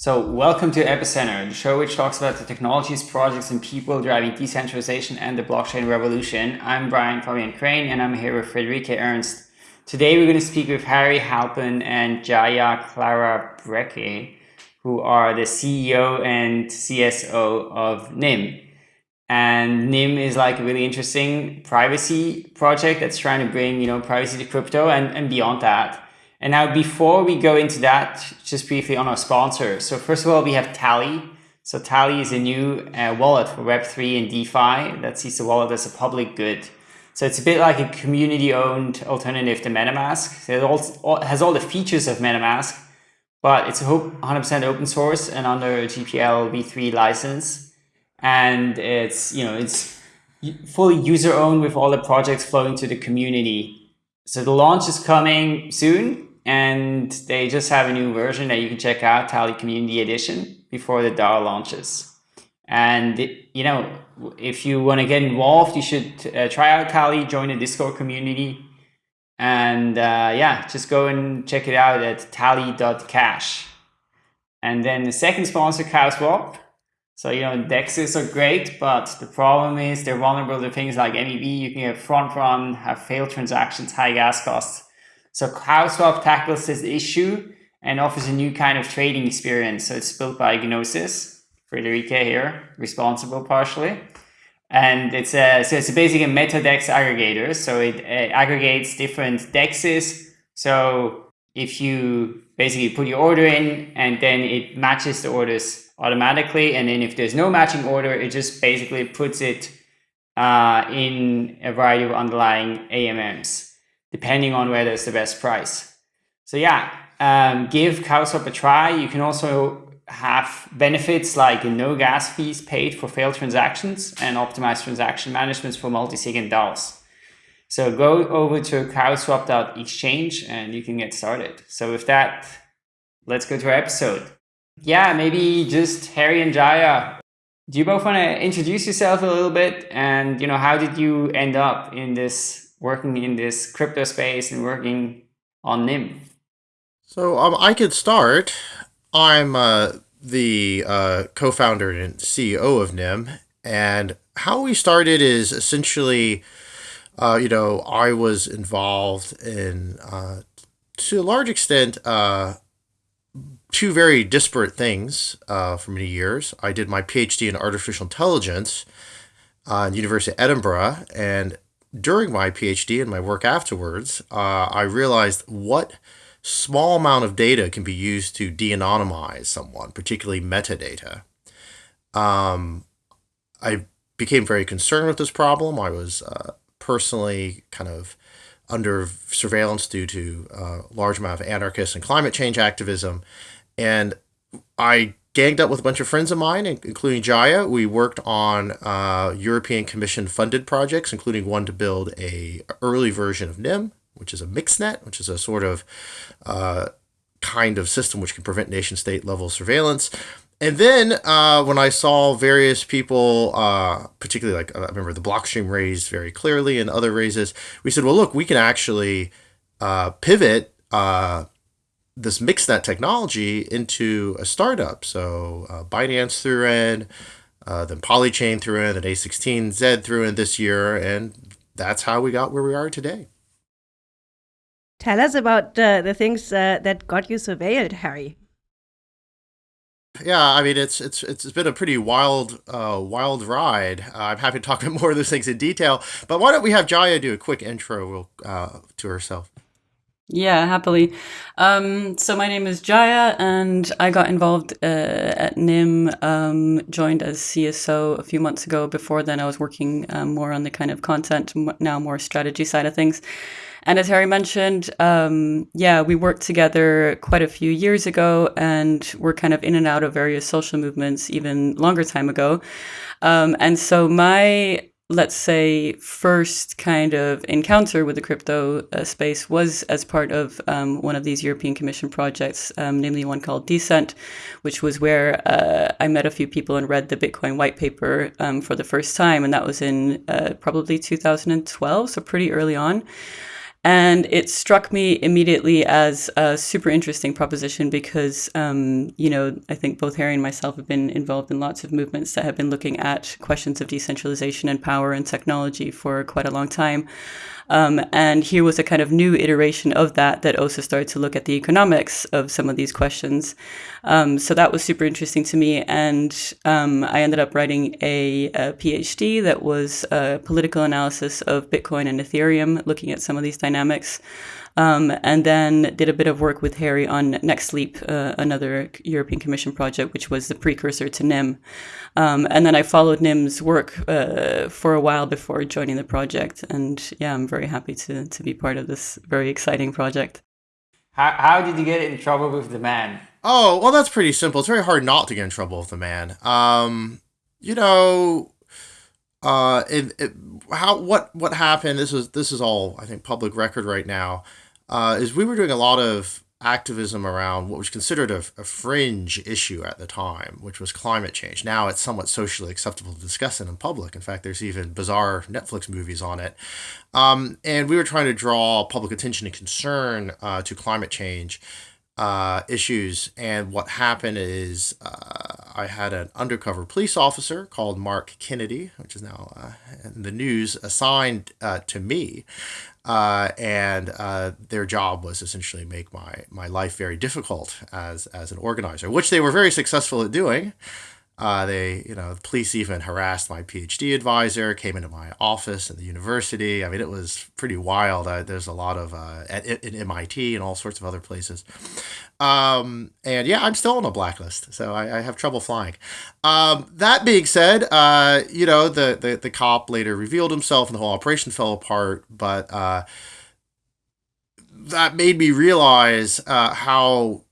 So, welcome to Epicenter, the show which talks about the technologies, projects, and people driving decentralization and the blockchain revolution. I'm Brian Fabian Crain, and I'm here with Friederike Ernst. Today, we're going to speak with Harry Halpin and Jaya Klara Brekke, who are the CEO and CSO of Nym. And Nym is like a really interesting privacy project that's trying to bring, you know, privacy to crypto and, and beyond that. And now before we go into that, just briefly on our sponsor. So first of all, we have Tally. So Tally is a new uh, wallet for Web3 and DeFi that sees the wallet as a public good. So it's a bit like a community-owned alternative to MetaMask. It also has all the features of MetaMask, but it's 100% open source and under GPL v3 license. And it's, you know, it's fully user-owned with all the projects flowing to the community. So the launch is coming soon and they just have a new version that you can check out, Tally Community Edition, before the DAO launches. And you know, if you want to get involved, you should uh, try out Tally, join the Discord community, and uh, yeah, just go and check it out at tally.cash. And then the second sponsor, CowSwap. So you know, dexes are great, but the problem is they're vulnerable to things like MEV. You can get front run, have failed transactions, high gas costs so CowSwap tackles this issue and offers a new kind of trading experience. So it's built by Gnosis, Friederike here, responsible partially. And it's a, so it's basically a meta dex aggregator. So it aggregates different dexes. So if you basically put your order in and then it matches the orders automatically. And then if there's no matching order, it just basically puts it uh, in a variety of underlying AMMs depending on whether it's the best price. So yeah, um, give CowSwap a try. You can also have benefits like no gas fees paid for failed transactions and optimized transaction management for multi-sig and DAOs. So go over to cowswap.exchange and you can get started. So with that, let's go to our episode. Yeah, maybe just Harry and Jaya. Do you both want to introduce yourself a little bit? And, you know, how did you end up in this working in this crypto space and working on Nym? So um, I could start. I'm uh, the uh, co-founder and CEO of Nym, and how we started is essentially, uh, you know, I was involved in, uh, to a large extent, uh, two very disparate things uh, for many years. I did my PhD in artificial intelligence uh, University of Edinburgh, and during my PhD and my work afterwards, uh, I realized what small amount of data can be used to de-anonymize someone, particularly metadata. Um, I became very concerned with this problem. I was uh, personally kind of under surveillance due to a uh, large amount of anarchist and climate change activism. And I ganged up with a bunch of friends of mine, including Jaya. We worked on uh, European Commission funded projects, including one to build a early version of Nym, which is a mixnet, which is a sort of uh, kind of system which can prevent nation state level surveillance. And then uh, when I saw various people, uh, particularly like I remember the Blockstream raise very clearly and other raises, we said, well, look, we can actually uh, pivot uh, mix that technology into a startup. So uh, Binance threw in, uh, then Polychain threw in, then A16Z threw in this year, and that's how we got where we are today. Tell us about uh, the things uh, that got you surveilled, Harry. Yeah, I mean it's it's it's been a pretty wild uh, wild ride. Uh, I'm happy to talk about more of those things in detail, but why don't we have Jaya do a quick intro uh, to herself? Yeah, happily. Um, so my name is Jaya, and I got involved uh, at Nym, um, joined as CSO a few months ago. Before then, I was working um, more on the kind of content, now more strategy side of things. And as Harry mentioned, um, yeah, we worked together quite a few years ago, and we're kind of in and out of various social movements even longer time ago. Um, and so my let's say, first kind of encounter with the crypto uh, space was as part of um, one of these European Commission projects, um, namely one called D-CENT, which was where uh, I met a few people and read the Bitcoin white paper um, for the first time. And that was in uh, probably 2012, so pretty early on. And it struck me immediately as a super interesting proposition because, um, you know, I think both Harry and myself have been involved in lots of movements that have been looking at questions of decentralization and power and technology for quite a long time. Um, and here was a kind of new iteration of that that also started to look at the economics of some of these questions. Um, so that was super interesting to me. And um, I ended up writing a, a, PhD that was a political analysis of Bitcoin and Ethereum, looking at some of these dynamics. Um, and then did a bit of work with Harry on Next Leap, uh, another European Commission project, which was the precursor to Nym. Um, and then I followed Nym's work uh, for a while before joining the project. And yeah, I'm very happy to, to be part of this very exciting project. How, how did you get in trouble with the man? Oh, well, that's pretty simple. It's very hard not to get in trouble with the man. Um, you know, uh, it, it, how what what happened? This is this is all I think public record right now uh, is we were doing a lot of activism around what was considered a, a, fringe issue at the time, which was climate change. Now it's somewhat socially acceptable to discuss it in public. In fact, there's even bizarre Netflix movies on it. Um, and we were trying to draw public attention and concern uh, to climate change uh, issues. And what happened is uh, I had an undercover police officer called Mark Kennedy, which is now uh, in the news, assigned uh, to me uh, and uh, their job was essentially make my my life very difficult as as an organizer, which they were very successful at doing. Uh, they, you know, the police even harassed my PhD advisor, came into my office at the university. I mean, it was pretty wild. Uh, there's a lot of uh, at, at MIT and all sorts of other places. Um, and yeah, I'm still on a blacklist, so I, I have trouble flying. Um, that being said, uh, you know, the, the, the cop later revealed himself and the whole operation fell apart, but uh, that made me realize uh, how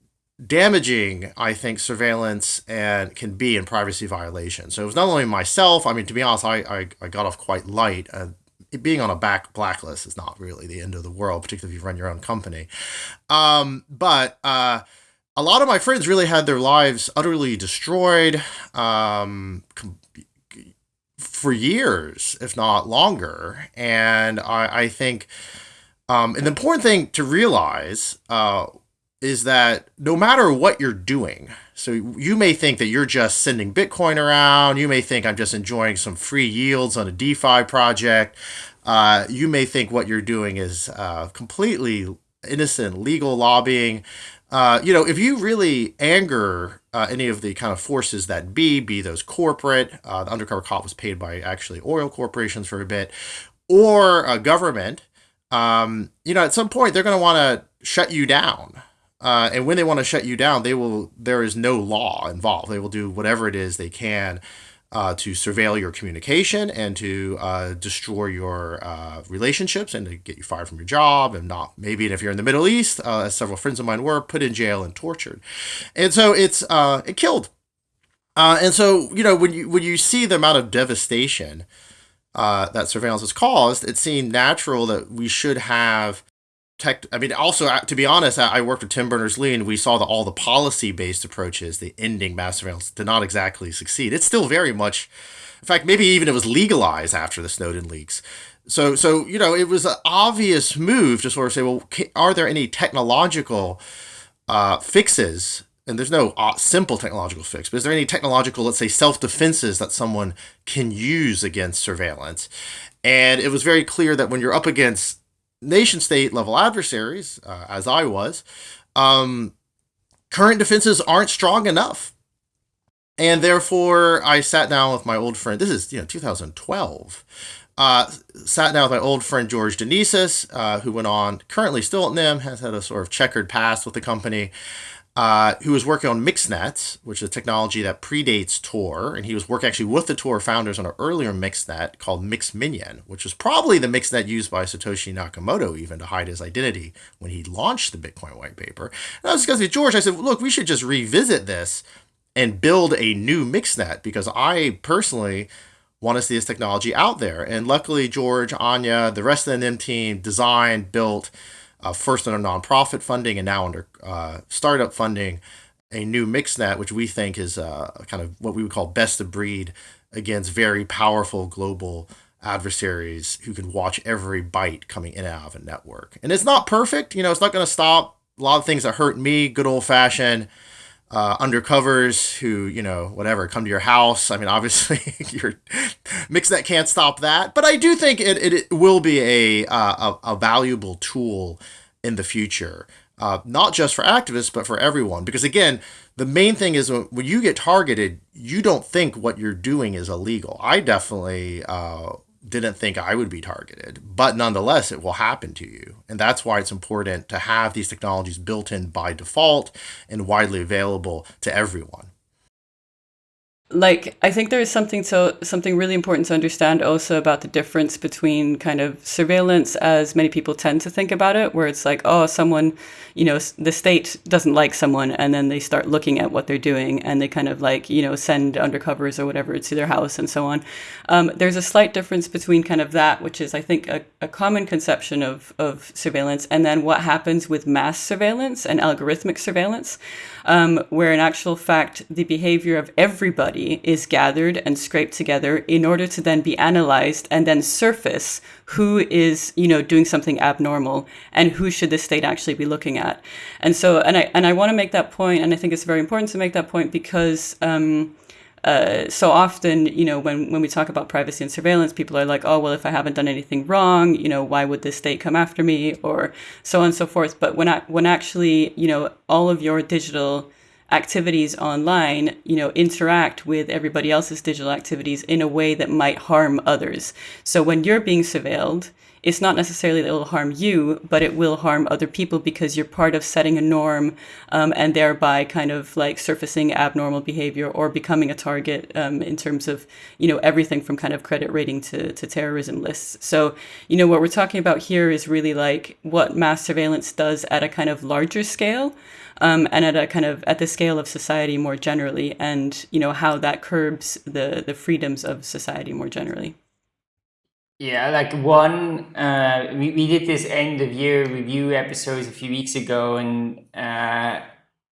damaging I think surveillance and can be in privacy violation. So it was not only myself. I mean, to be honest, I I, I got off quite light. Uh, being on a back blacklist is not really the end of the world, particularly if you run your own company. Um, but uh, a lot of my friends really had their lives utterly destroyed um, for years, if not longer. And I, I think um, an important thing to realize uh, is that no matter what you're doing, so you may think that you're just sending Bitcoin around, you may think I'm just enjoying some free yields on a DeFi project, uh, you may think what you're doing is uh, completely innocent legal lobbying. Uh, you know, if you really anger uh, any of the kind of forces that be, be those corporate, uh, the undercover cop was paid by actually oil corporations for a bit, or a government, um, you know, at some point they're going to want to shut you down. Uh, and when they want to shut you down, they will. There is no law involved. They will do whatever it is they can uh, to surveil your communication and to uh, destroy your uh, relationships and to get you fired from your job and not maybe if you're in the Middle East, uh, as several friends of mine were, put in jail and tortured. And so it's uh, it killed. And so you know when you when you see the amount of devastation that surveillance has caused, it seemed natural that we should have tech i mean also to be honest i worked with tim berners-lee and we saw that all the policy-based approaches the ending mass surveillance did not exactly succeed. It's still very much in fact maybe even it was legalized after the snowden leaks. So so you know it was an obvious move to sort of say well are there any technological uh, fixes? And there's no uh, simple technological fix, but is there any technological, let's say, self defenses that someone can use against surveillance? And it was very clear that when you're up against nation state level adversaries, uh, as I was, um, current defenses aren't strong enough. And therefore, I sat down with my old friend. This is you know 2012. Uh, sat down with my old friend George Danezis, uh, who went on currently still at Nym, has had a sort of checkered past with the company uh, who was working on MixNet, which is a technology that predates Tor, and he was working actually with the Tor founders on an earlier MixNet called Mixminion, which was probably the MixNet used by Satoshi Nakamoto even to hide his identity when he launched the Bitcoin white paper. And I was discussing with George, I said, look, we should just revisit this and build a new MixNet because I personally want to see this technology out there. And luckily, George, Anya, the rest of the Nym team designed, built, uh, first under nonprofit funding and now under uh, startup funding, a new MixNet, which we think is uh, kind of what we would call best of breed against very powerful global adversaries who can watch every byte coming in and out of a network. And it's not perfect. You know, it's not going to stop a lot of things that hurt me, good old fashioned uh, undercovers who, you know, whatever, come to your house. I mean, obviously, your Mixnet can't stop that. But I do think it, it, it will be a, uh, a, a valuable tool in the future. Uh, not just for activists, but for everyone. Because again, the main thing is when, when you get targeted, you don't think what you're doing is illegal. I definitely uh, didn't think I would be targeted, but nonetheless, it will happen to you. And that's why it's important to have these technologies built in by default and widely available to everyone like i think there is something so something really important to understand also about the difference between kind of surveillance as many people tend to think about it where it's like oh someone you know the state doesn't like someone and then they start looking at what they're doing and they kind of like you know send undercovers or whatever to their house and so on. Um, there's a slight difference between kind of that which is i think a, a common conception of, of surveillance and then what happens with mass surveillance and algorithmic surveillance um, where in actual fact the behavior of everybody is gathered and scraped together in order to then be analyzed and then surface who is you know doing something abnormal and who should the state actually be looking at and so and i and i want to make that point and i think it's very important to make that point because um, uh, so often, you know, when, when we talk about privacy and surveillance, people are like, oh, well, if I haven't done anything wrong, you know, why would the state come after me or so on and so forth. But when, I, when actually, you know, all of your digital activities online, you know, interact with everybody else's digital activities in a way that might harm others. So when you're being surveilled, it's not necessarily that it will harm you, but it will harm other people because you're part of setting a norm um, and thereby kind of like surfacing abnormal behavior or becoming a target um, in terms of, you know, everything from kind of credit rating to, to terrorism lists. So, you know, what we're talking about here is really like what mass surveillance does at a kind of larger scale. Um, and at a kind of at the scale of society more generally, and you know how that curbs the the freedoms of society more generally. Yeah, like one, uh, we, we did this end of year review episodes a few weeks ago, and uh,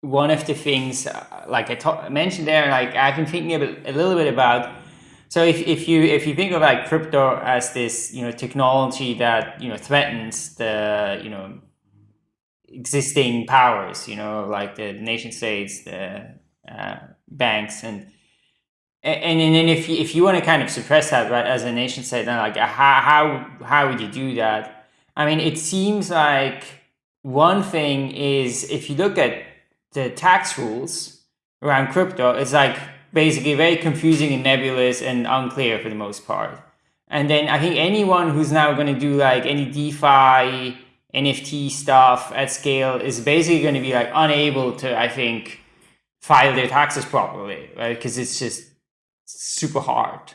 one of the things, uh, like I talk, mentioned there, like I've been thinking a, bit, a little bit about. So if, if you if you think of like crypto as this you know technology that you know threatens the you know existing powers, you know like the nation states, the uh, banks, and and, and then if you, if you want to kind of suppress that right as a nation state then like how, how how would you do that? I mean it seems like one thing is if you look at the tax rules around crypto it's like basically very confusing and nebulous and unclear for the most part. And then i think anyone who's now going to do like any defi nft stuff at scale is basically going to be like unable to i think file their taxes properly right because it's just super hard.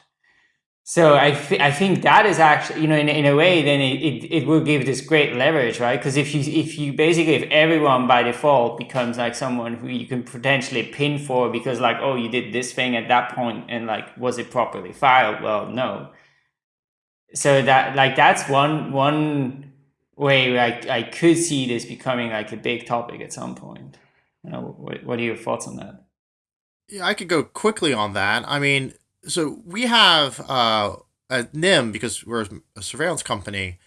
So I, th- I think that is actually, you know, in, in a way, then it, it, it will give this great leverage, right? Because if you, if you basically, if everyone by default becomes like someone who you can potentially pin for because like, oh, you did this thing at that point and like, was it properly filed? Well, no. So that, like, that's one, one way I, I could see this becoming like a big topic at some point. You know, what, what are your thoughts on that? Yeah, I could go quickly on that. I mean, so we have uh, at Nym because we're a surveillance company,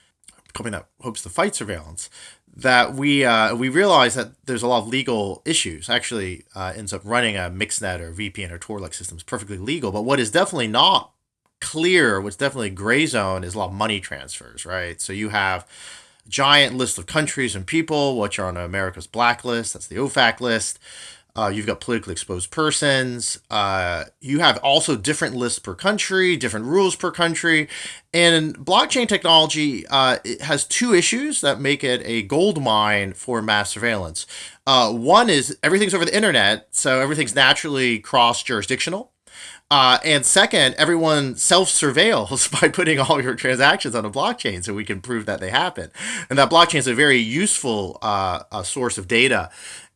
company that hopes to fight surveillance. That we uh, we realize that there's a lot of legal issues. Actually, uh, ends up running a Mixnet or VPN or Tor-like system is perfectly legal. But what is definitely not clear, what's definitely gray zone, is a lot of money transfers. Right. So you have giant list of countries and people which are on America's blacklist. That's the OFAC list. Uh, you've got politically exposed persons. Uh, you have also different lists per country, different rules per country. And blockchain technology uh, has two issues that make it a gold mine for mass surveillance. Uh, one is everything's over the internet, so everything's naturally cross jurisdictional. Uh, and second, everyone self surveils by putting all your transactions on a blockchain so we can prove that they happen. And that blockchain is a very useful uh, source of data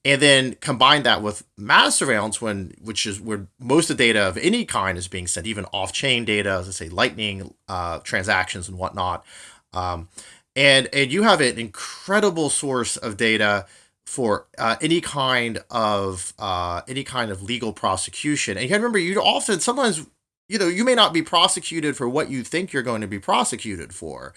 and then combine that with mass surveillance when which is where most of the data of any kind is being sent even off-chain data as i say lightning uh, transactions and whatnot um, and and you have an incredible source of data for uh, any kind of uh, any kind of legal prosecution and you remember you often sometimes you know, you may not be prosecuted for what you think you're going to be prosecuted for.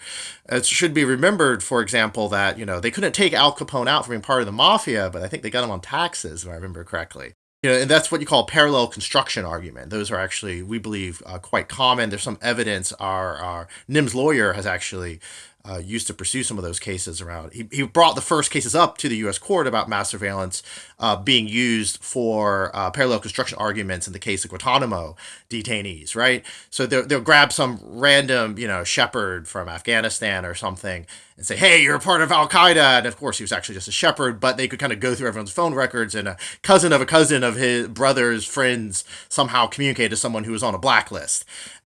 It should be remembered, for example, that, you know, they couldn't take Al Capone out for being part of the mafia, but I think they got him on taxes, if I remember correctly. You know, and that's what you call parallel construction argument. Those are actually, we believe, uh, quite common. There's some evidence. Our, our Nym's lawyer has actually uh, used to pursue some of those cases around. He, he brought the first cases up to the U.S. court about mass surveillance uh, being used for uh, parallel construction arguments in the case of Guantanamo detainees, right? So they'll, they'll grab some random, you know, shepherd from Afghanistan or something and say, hey, you're a part of Al Qaeda. And of course, he was actually just a shepherd, but they could kind of go through everyone's phone records and a cousin of a cousin of his brother's friends somehow communicate to someone who was on a blacklist.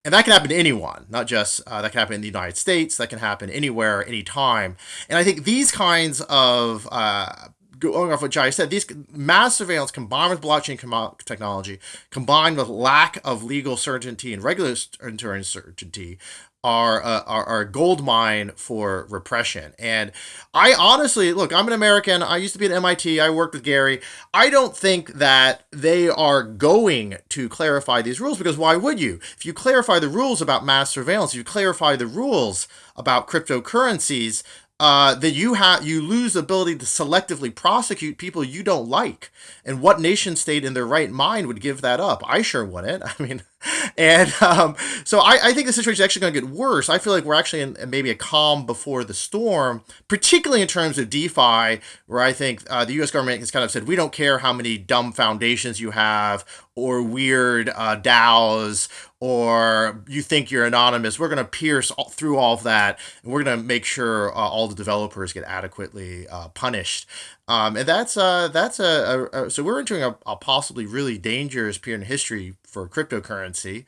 And that can happen to anyone, not just uh, that can happen in the United States. That can happen anywhere, anytime. And I think these kinds of uh, going off what Jai said, these mass surveillance combined with blockchain com- technology, combined with lack of legal certainty and regulatory certainty, are, uh, are, are a gold mine for repression. And I honestly, look, I'm an American. I used to be at MIT. I worked with Gary. I don't think that they are going to clarify these rules because why would you? If you clarify the rules about mass surveillance, you clarify the rules about cryptocurrencies, uh, that you have you lose ability to selectively prosecute people you don't like. And what nation state in their right mind would give that up? I sure wouldn't. I mean, and um, so I, I, think the situation is actually going to get worse. I feel like we're actually in maybe a calm before the storm, particularly in terms of DeFi, where I think uh, the U.S. government has kind of said we don't care how many dumb foundations you have or weird uh, DAOs or you think you're anonymous. We're going to pierce all, through all of that, and we're going to make sure uh, all the developers get adequately uh, punished. Um, and that's uh, that's a, a, a, so we're entering a, a, possibly really dangerous period in history for cryptocurrency,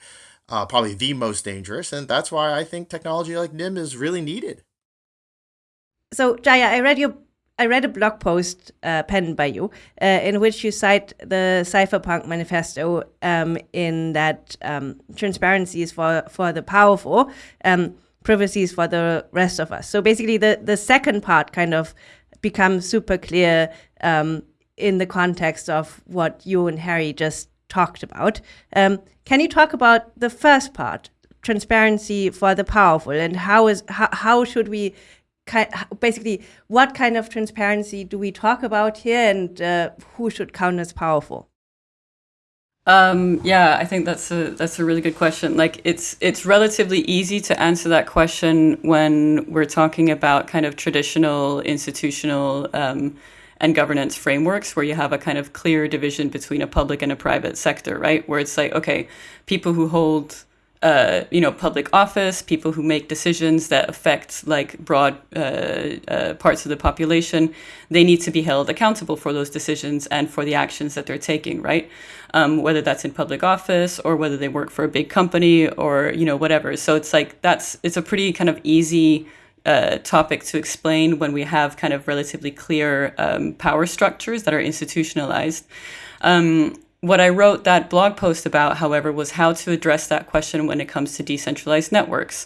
uh, probably the most dangerous, and that's why I think technology like Nym is really needed. So Jaya, I read your I read a blog post uh, penned by you uh, in which you cite the Cypherpunk Manifesto um, in that um, transparency is for for the powerful, um, privacy is for the rest of us. So basically, the the second part kind of becomes super clear um, in the context of what you and Harry just talked about. Um, can you talk about the first part, transparency for the powerful, and how is how, how should we basically what kind of transparency do we talk about here, and uh, who should count as powerful? Um, yeah, I think that's a that's a really good question. Like it's it's relatively easy to answer that question when we're talking about kind of traditional institutional um, and governance frameworks where you have a kind of clear division between a public and a private sector, right? Where it's like, okay, people who hold uh, you know, public office, people who make decisions that affect like broad uh, uh, parts of the population, they need to be held accountable for those decisions and for the actions that they're taking, right? Um, whether that's in public office or whether they work for a big company or you know whatever. So it's like that's it's a pretty kind of easy uh, topic to explain when we have kind of relatively clear um, power structures that are institutionalized. Um, what I wrote that blog post about, however, was how to address that question when it comes to decentralized networks.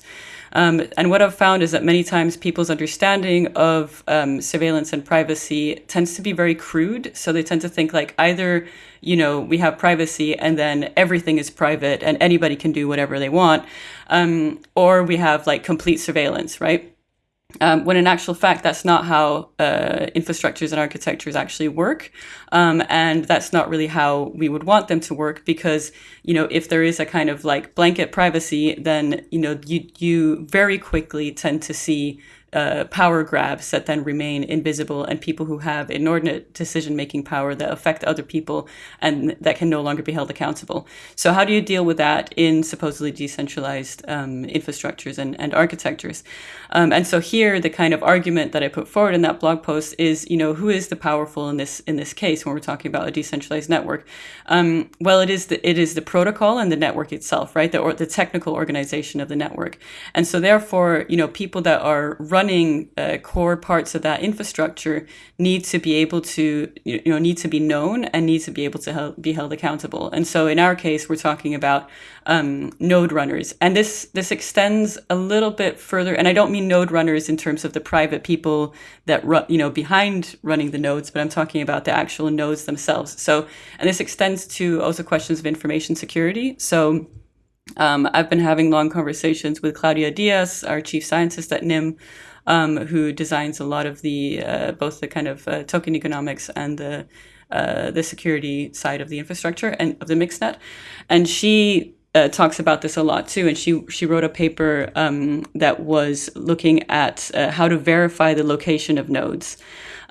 Um, and what I've found is that many times people's understanding of um, surveillance and privacy tends to be very crude. So they tend to think like either, you know, we have privacy and then everything is private and anybody can do whatever they want, um, or we have like complete surveillance, right? Um, when in actual fact, that's not how uh, infrastructures and architectures actually work. Um, and that's not really how we would want them to work because, you know, if there is a kind of like blanket privacy, then, you know, you, you very quickly tend to see uh, power grabs that then remain invisible and people who have inordinate decision making power that affect other people and that can no longer be held accountable. So, how do you deal with that in supposedly decentralized um, infrastructures and, and architectures? Um, and so, here the kind of argument that I put forward in that blog post is, you know, who is the powerful in this in this case when we're talking about a decentralized network? Um, well, it is the it is the protocol and the network itself, right? The or the technical organization of the network. And so, therefore, you know, people that are running uh, core parts of that infrastructure need to be able to you know need to be known and need to be able to be held accountable. And so in our case we're talking about um, node runners. And this this extends a little bit further and i don't mean node runners in terms of the private people that run you know behind running the nodes but i'm talking about the actual nodes themselves. So and this extends to also questions of information security. So Um, I've been having long conversations with Claudia Diaz, our chief scientist at Nym, um, who designs a lot of the uh, both the kind of uh, token economics and the uh, the security side of the infrastructure and of the mixnet, and she. Uh, talks about this a lot too, and she she wrote a paper um, that was looking at uh, how to verify the location of nodes,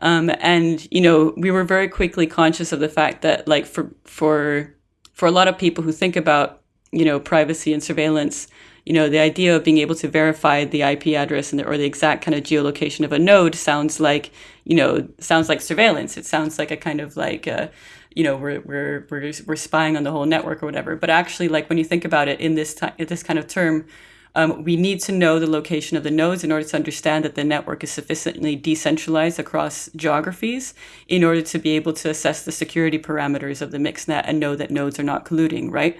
um, and you know we were very quickly conscious of the fact that like for for for a lot of people who think about you know privacy and surveillance, you know, the idea of being able to verify the IP address and the, or the exact kind of geolocation of a node sounds like, you know, sounds like surveillance. It sounds like a kind of like, uh, you know, we're, we're, we're, we're spying on the whole network or whatever. But actually, like when you think about it in this time, this kind of term, um, we need to know the location of the nodes in order to understand that the network is sufficiently decentralized across geographies in order to be able to assess the security parameters of the mixnet and know that nodes are not colluding, right?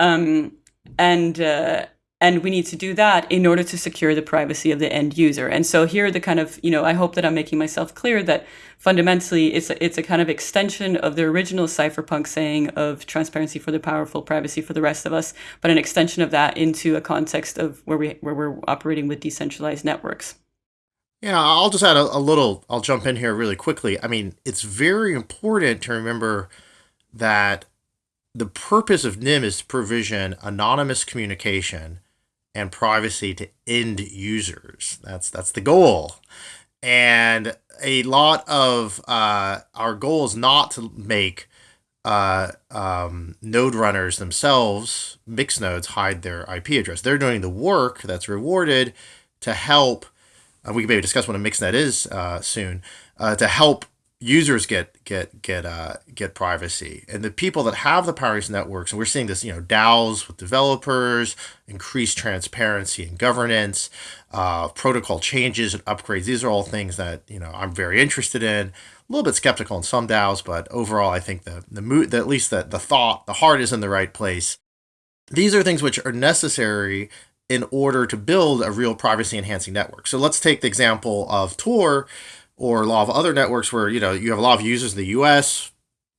Um, and uh, and we need to do that in order to secure the privacy of the end user and so here the kind of you know i hope that i'm making myself clear that fundamentally it's a, it's a kind of extension of the original cypherpunk saying of transparency for the powerful privacy for the rest of us but an extension of that into a context of where we where we're operating with decentralized networks yeah, I'll just add a, a, little, I'll jump in here really quickly. I mean, it's very important to remember that the purpose of Nym is to provision anonymous communication and privacy to end users. That's that's the goal. And a lot of uh, our goal is not to make uh, um, node runners themselves, mixed nodes, hide their IP address. They're doing the work that's rewarded to help. Uh, we can maybe discuss what a mixnet is uh, soon. Uh, to help users get get get uh, get privacy, and the people that have the power networks, and we're seeing this, you know, DAOs with developers, increased transparency and governance, uh, protocol changes and upgrades. These are all things that you know I'm very interested in. A little bit skeptical in some DAOs, but overall, I think the the mood, at least the the thought, the heart is in the right place. These are things which are necessary in order to build a real privacy enhancing network. So let's take the example of Tor or a lot of other networks where you know you have a lot of users in the U.S.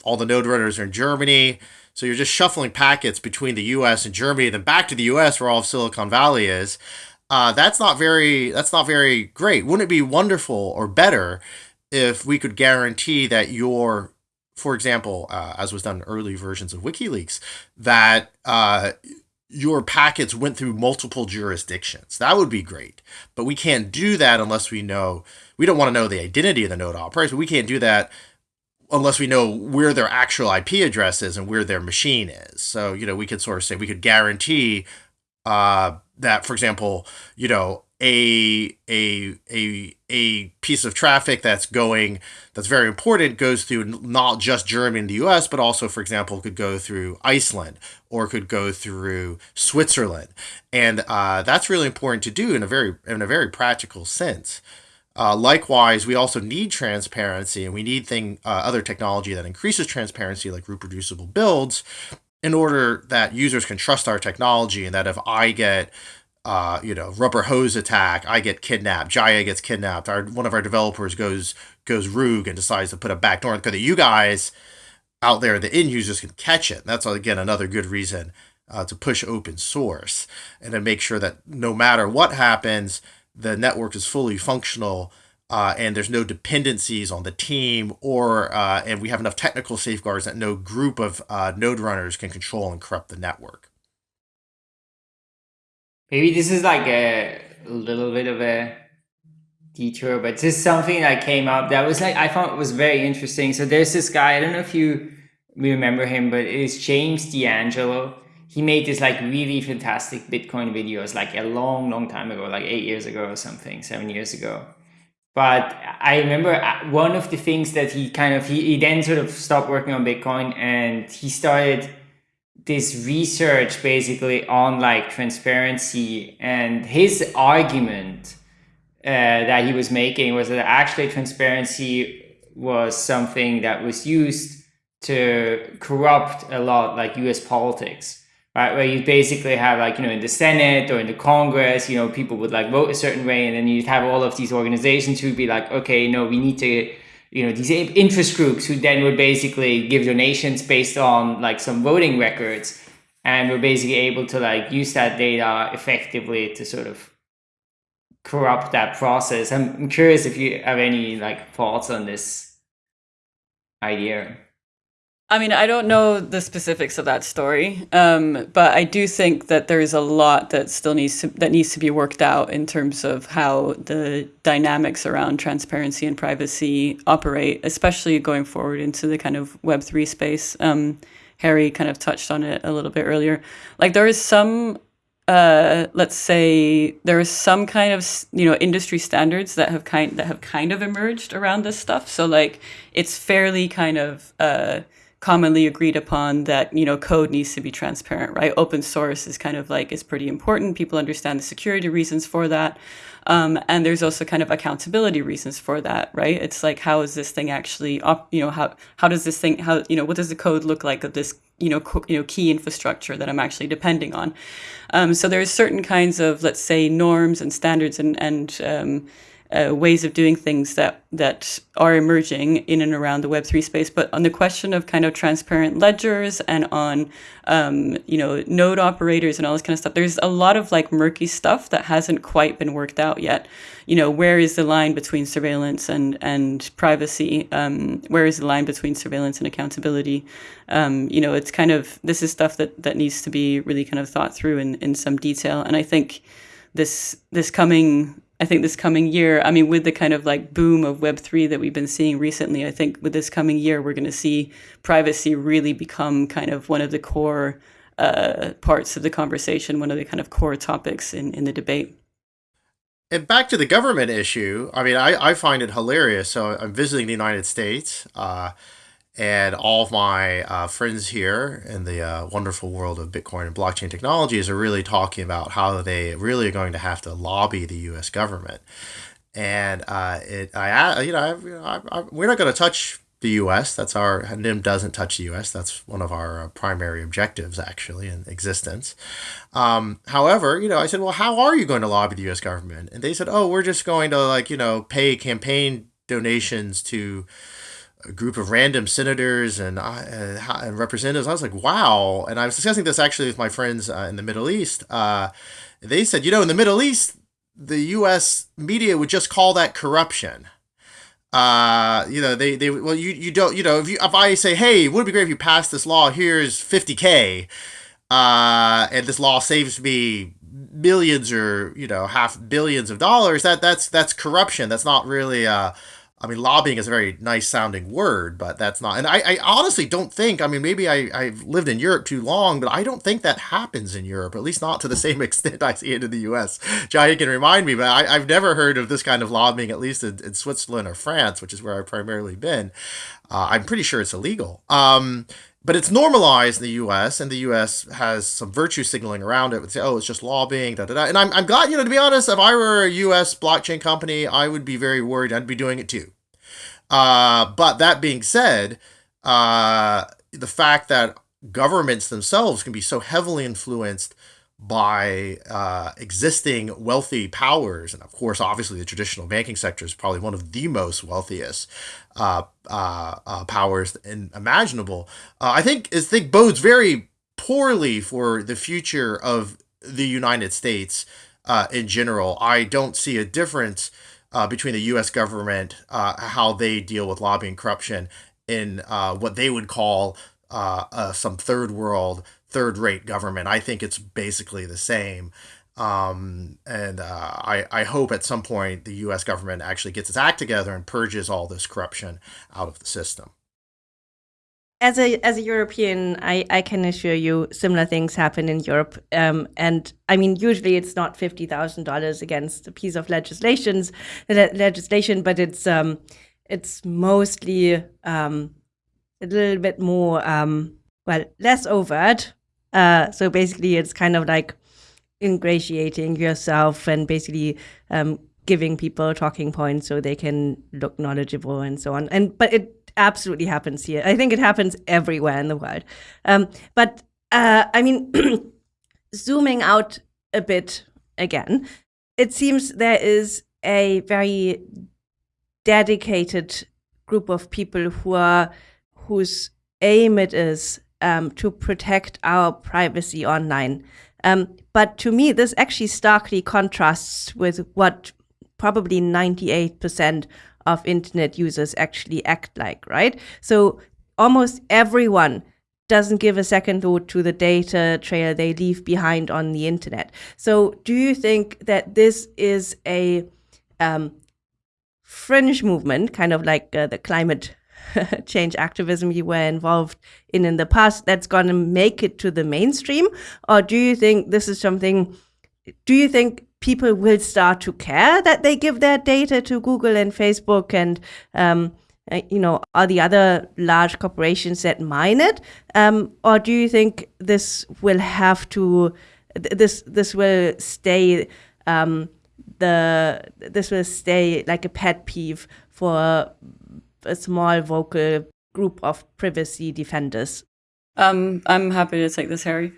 All the node runners are in Germany, so you're just shuffling packets between the U.S. and Germany, then back to the U.S. where all of Silicon Valley is. Uh, that's not very that's not very great. Wouldn't it be wonderful or better if we could guarantee that your for example, uh, as was done in early versions of WikiLeaks, that uh, your packets went through multiple jurisdictions. That would be great. But we can't do that unless we know we don't want to know the identity of the node operator. We can't do that unless we know where their actual IP address is and where their machine is. So, you know, we could sort of say we could guarantee uh, that, for example, you know, a a a a piece of traffic that's going that's very important goes through not just Germany and the U.S. but also, for example, could go through Iceland or could go through Switzerland, and uh, that's really important to do in a very in a very practical sense. Uh, likewise, we also need transparency, and we need thing uh, other technology that increases transparency, like reproducible builds, in order that users can trust our technology, and that if I get uh, you know, rubber hose attack, I get kidnapped, Jaya gets kidnapped, our one of our developers goes goes rogue and decides to put a backdoor because you guys out there, the end users can catch it. That's again another good reason uh, to push open source and to make sure that no matter what happens, the network is fully functional uh, and there's no dependencies on the team or uh, and we have enough technical safeguards that no group of uh, node runners can control and corrupt the network. Maybe this is like a little bit of a detour but is something that came up that was like i it was very interesting. So there's this guy i don't know if you remember him but it's james d'angelo he made this like really fantastic Bitcoin videos like a long, long time ago, like eight years ago or something, seven years ago. But I remember uh, one of the things that he kind of, he, he then sort of stopped working on Bitcoin and he started this research basically on like transparency and his argument uh, that he was making was that actually transparency was something that was used to corrupt a lot like US politics right? Where you basically have like, you know, in the Senate or in the Congress, you know, people would like vote a certain way and then you'd have all of these organizations who'd be like, okay, no, we need to, you know, these interest groups who then would basically give donations based on like some voting records. and we're basically able to like use that data effectively to sort of corrupt that process. I'm, I'm curious if you have any like thoughts on this idea. I mean, I don't know the specifics of that story, um, but I do think that there's a lot that still needs to, that needs to be worked out in terms of how the dynamics around transparency and privacy operate, especially going forward into the kind of Web three space. Um, Harry kind of touched on it a little bit earlier. Like there is some uh, let's say there is some kind of you know industry standards that have kind that have kind of emerged around this stuff. So like it's fairly kind of uh, commonly agreed upon that you know code needs to be transparent right? Open source is kind of like is pretty important. People understand the security reasons for that. Um, and there's also kind of accountability reasons for that right? It's like how is this thing actually up you know how how does this thing how you know what does the code look like of this you know you know key infrastructure that i'm actually depending on? Um, so there's certain kinds of let's say norms and standards and and um, uh, ways of doing things that that are emerging in and around the Web three space. But on the question of kind of transparent ledgers and on um, you know node operators and all this kind of stuff, there's a lot of like murky stuff that hasn't quite been worked out yet. You know, where is the line between surveillance and and privacy? Um, where is the line between surveillance and accountability? Um, you know, it's kind of this is stuff that that needs to be really kind of thought through in in some detail. And I think this this coming I think this coming year, I mean, with the kind of like boom of Web3 that we've been seeing recently, I think with this coming year, we're going to see privacy really become kind of one of the core uh, parts of the conversation, one of the kind of core topics in, in the debate. And back to the government issue, I mean, I, I find it hilarious. So I'm visiting the United States. Uh, and all of my uh, friends here in the uh, wonderful world of Bitcoin and blockchain technologies are really talking about how they really are going to have to lobby the U.S. government. And uh, it, I, you know, I, I, I, we're not going to touch the U.S. That's our Nym doesn't touch the U.S. That's one of our uh, primary objectives, actually, in existence. Um, however, you know, I said, well, how are you going to lobby the U.S. government? And they said, oh, we're just going to like, you know, pay campaign donations to a group of random senators and, uh, and representatives. I was like, wow. And I was discussing this actually with my friends uh, in the Middle East. Uh, they said, you know, in the Middle East, the U.S. media would just call that corruption. Uh, you know, they, they, well, you, you don't, you know, if you, if I say, hey, would it be great if you passed this law? Here's 50K. Uh, and this law saves me millions or, you know, half billions of dollars. That, that's, that's corruption. That's not really, uh, I mean, lobbying is a very nice sounding word, but that's not. And I, I honestly don't think, I mean, maybe I, I've lived in Europe too long, but I don't think that happens in Europe, at least not to the same extent I see it in the US. Jaya can remind me, but I, I've never heard of this kind of lobbying, at least in, in Switzerland or France, which is where I've primarily been. Uh, I'm pretty sure it's illegal. Um, but it's normalized in the U.S. and the U.S. has some virtue signaling around it. Would say, oh, it's just lobbying, da da da. And I'm, I'm glad, you know, to be honest, if I were a U.S. blockchain company, I would be very worried. I'd be doing it too. Uh, but that being said, uh, the fact that governments themselves can be so heavily influenced by uh, existing wealthy powers, and of course, obviously, the traditional banking sector is probably one of the most wealthiest uh, uh, uh powers in, imaginable. Uh, I think I think bodes very poorly for the future of the United States uh, in general. I don't see a difference between the U.S. government, how they deal with lobbying corruption, in what they would call some third world third rate government. I think it's basically the same. Um, and uh, I, I hope at some point the US government actually gets its act together and purges all this corruption out of the system. As a, as a European, I, I can assure you similar things happen in Europe. Um, and I mean, usually it's not $50,000 against a piece of legislations, legislation, but it's, um, it's mostly um, a little bit more, um, well, less overt, uh, so basically, it's kind of like ingratiating yourself and basically um, giving people talking points so they can look knowledgeable and so on. And but it absolutely happens here. I think it happens everywhere in the world. Um, but uh, I mean, zooming out a bit again, it seems there is a very dedicated group of people who are whose aim it is um, to protect our privacy online. Um, but to me, this actually starkly contrasts with what probably 98% of internet users actually act like, right? So almost everyone doesn't give a second thought to the data trail they leave behind on the internet. So do you think that this is a um, fringe movement, kind of like uh, the climate change activism you were involved in in the past that's going to make it to the mainstream? Or do you think this is something do you think people will start to care that they give their data to google and facebook and um, uh, you know are the other large corporations that mine it? Um, or do you think this will have to this this will stay um, the this will stay like a pet peeve for a small vocal group of privacy defenders? Um, I'm happy to take this, Harry.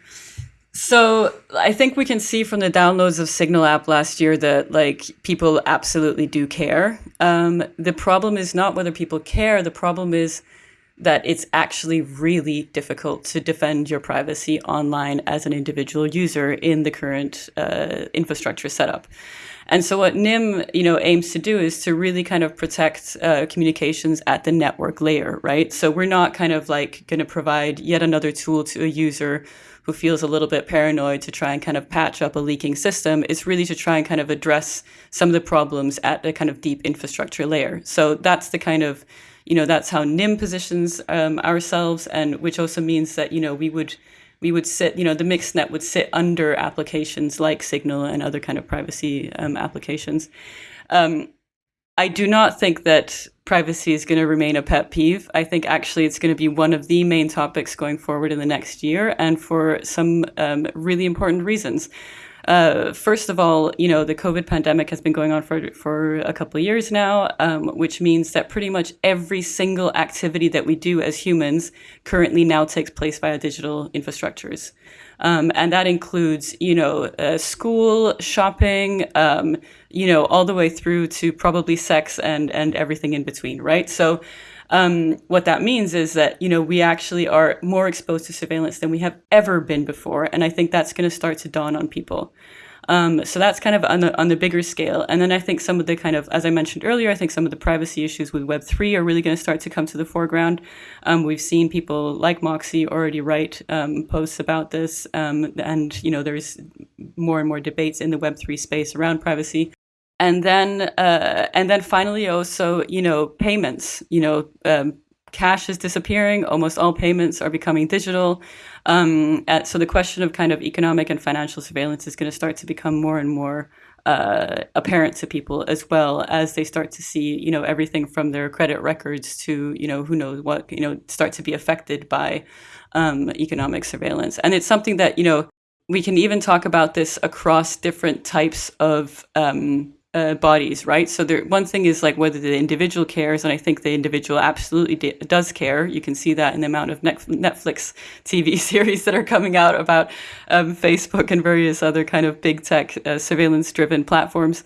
So I think we can see from the downloads of Signal app last year that like people absolutely do care. Um, the problem is not whether people care. The problem is that it's actually really difficult to defend your privacy online as an individual user in the current uh, infrastructure setup. And so what Nym, you know, aims to do is to really kind of protect uh, communications at the network layer, right? So we're not kind of like going to provide yet another tool to a user who feels a little bit paranoid to try and kind of patch up a leaking system. It's really to try and kind of address some of the problems at the kind of deep infrastructure layer. So that's the kind of, you know, that's how Nym positions um, ourselves, and which also means that, you know, we would we would sit, you know, the mixed net would sit under applications like Signal and other kind of privacy um, applications. Um, I do not think that privacy is going to remain a pet peeve. I think actually it's going to be one of the main topics going forward in the next year and for some um, really important reasons. Uh, first of all, you know, the COVID pandemic has been going on for, for a couple of years now, um, which means that pretty much every single activity that we do as humans currently now takes place via digital infrastructures. Um, and that includes, you know, uh, school, shopping, um, you know, all the way through to probably sex and, and everything in between, right? So um, what that means is that you know we actually are more exposed to surveillance than we have ever been before, and I think that's going to start to dawn on people. Um, so that's kind of on the on the bigger scale, and then I think some of the kind of, as I mentioned earlier, I think some of the privacy issues with Web three are really going to start to come to the foreground. Um, we've seen people like Moxie already write um, posts about this, um, and you know there's more and more debates in the Web three space around privacy and then uh, and then finally also you know payments you know um, cash is disappearing. Almost all payments are becoming digital. Um, at, so the question of kind of economic and financial surveillance is going to start to become more and more uh, apparent to people as well as they start to see you know everything from their credit records to you know who knows what you know start to be affected by um, economic surveillance. And it's something that you know we can even talk about this across different types of um, uh, bodies, right? So there, one thing is like whether the individual cares, and I think the individual absolutely does care. You can see that in the amount of Netflix TV series that are coming out about um, Facebook and various other kind of big tech uh, surveillance-driven platforms.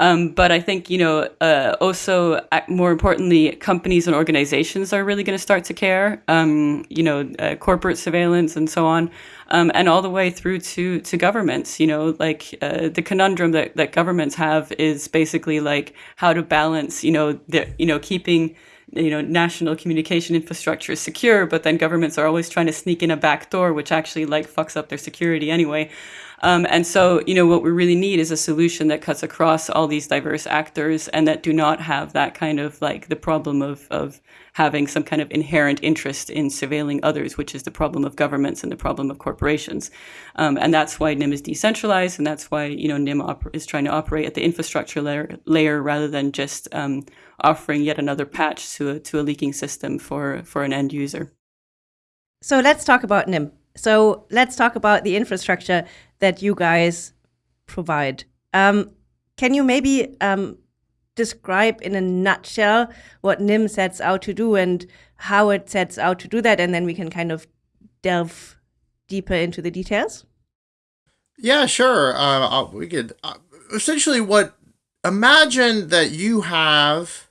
Um, but I think you know uh, also uh, more importantly, companies and organizations are really going to start to care. Um, you know, uh, corporate surveillance and so on um, and all the way through to to governments. You know, like uh, the conundrum that, that governments have is basically like how to balance, you know, the you know keeping you know national communication infrastructure secure, but then governments are always trying to sneak in a back door, which actually like fucks up their security anyway. Um, and so, you know, what we really need is a solution that cuts across all these diverse actors and that do not have that kind of like the problem of, of having some kind of inherent interest in surveilling others, which is the problem of governments and the problem of corporations. Um, and that's why Nym is decentralized. And that's why, you know, Nym is trying to operate at the infrastructure layer, layer rather than just um, offering yet another patch to a, to a leaking system for, for an end user. So let's talk about Nym. So let's talk about the infrastructure that you guys provide. Um, can you maybe um, describe in a nutshell what Nym sets out to do and how it sets out to do that? And then we can kind of delve deeper into the details. Yeah, sure. Uh, we could uh, essentially what imagine that you have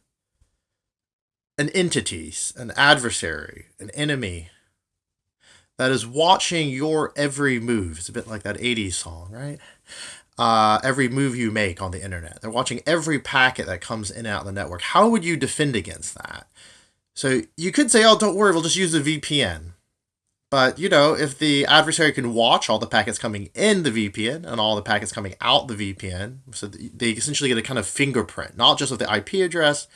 an entity, an adversary, an enemy that is watching your every move. It's a bit like that 80s song, right? Uh, every move you make on the internet. They're watching every packet that comes in and out of the network. How would you defend against that? So you could say, oh, don't worry, we'll just use a VPN. But, you know, if the adversary can watch all the packets coming in the VPN and all the packets coming out the VPN, so they essentially get a kind of fingerprint, not just of the IP address,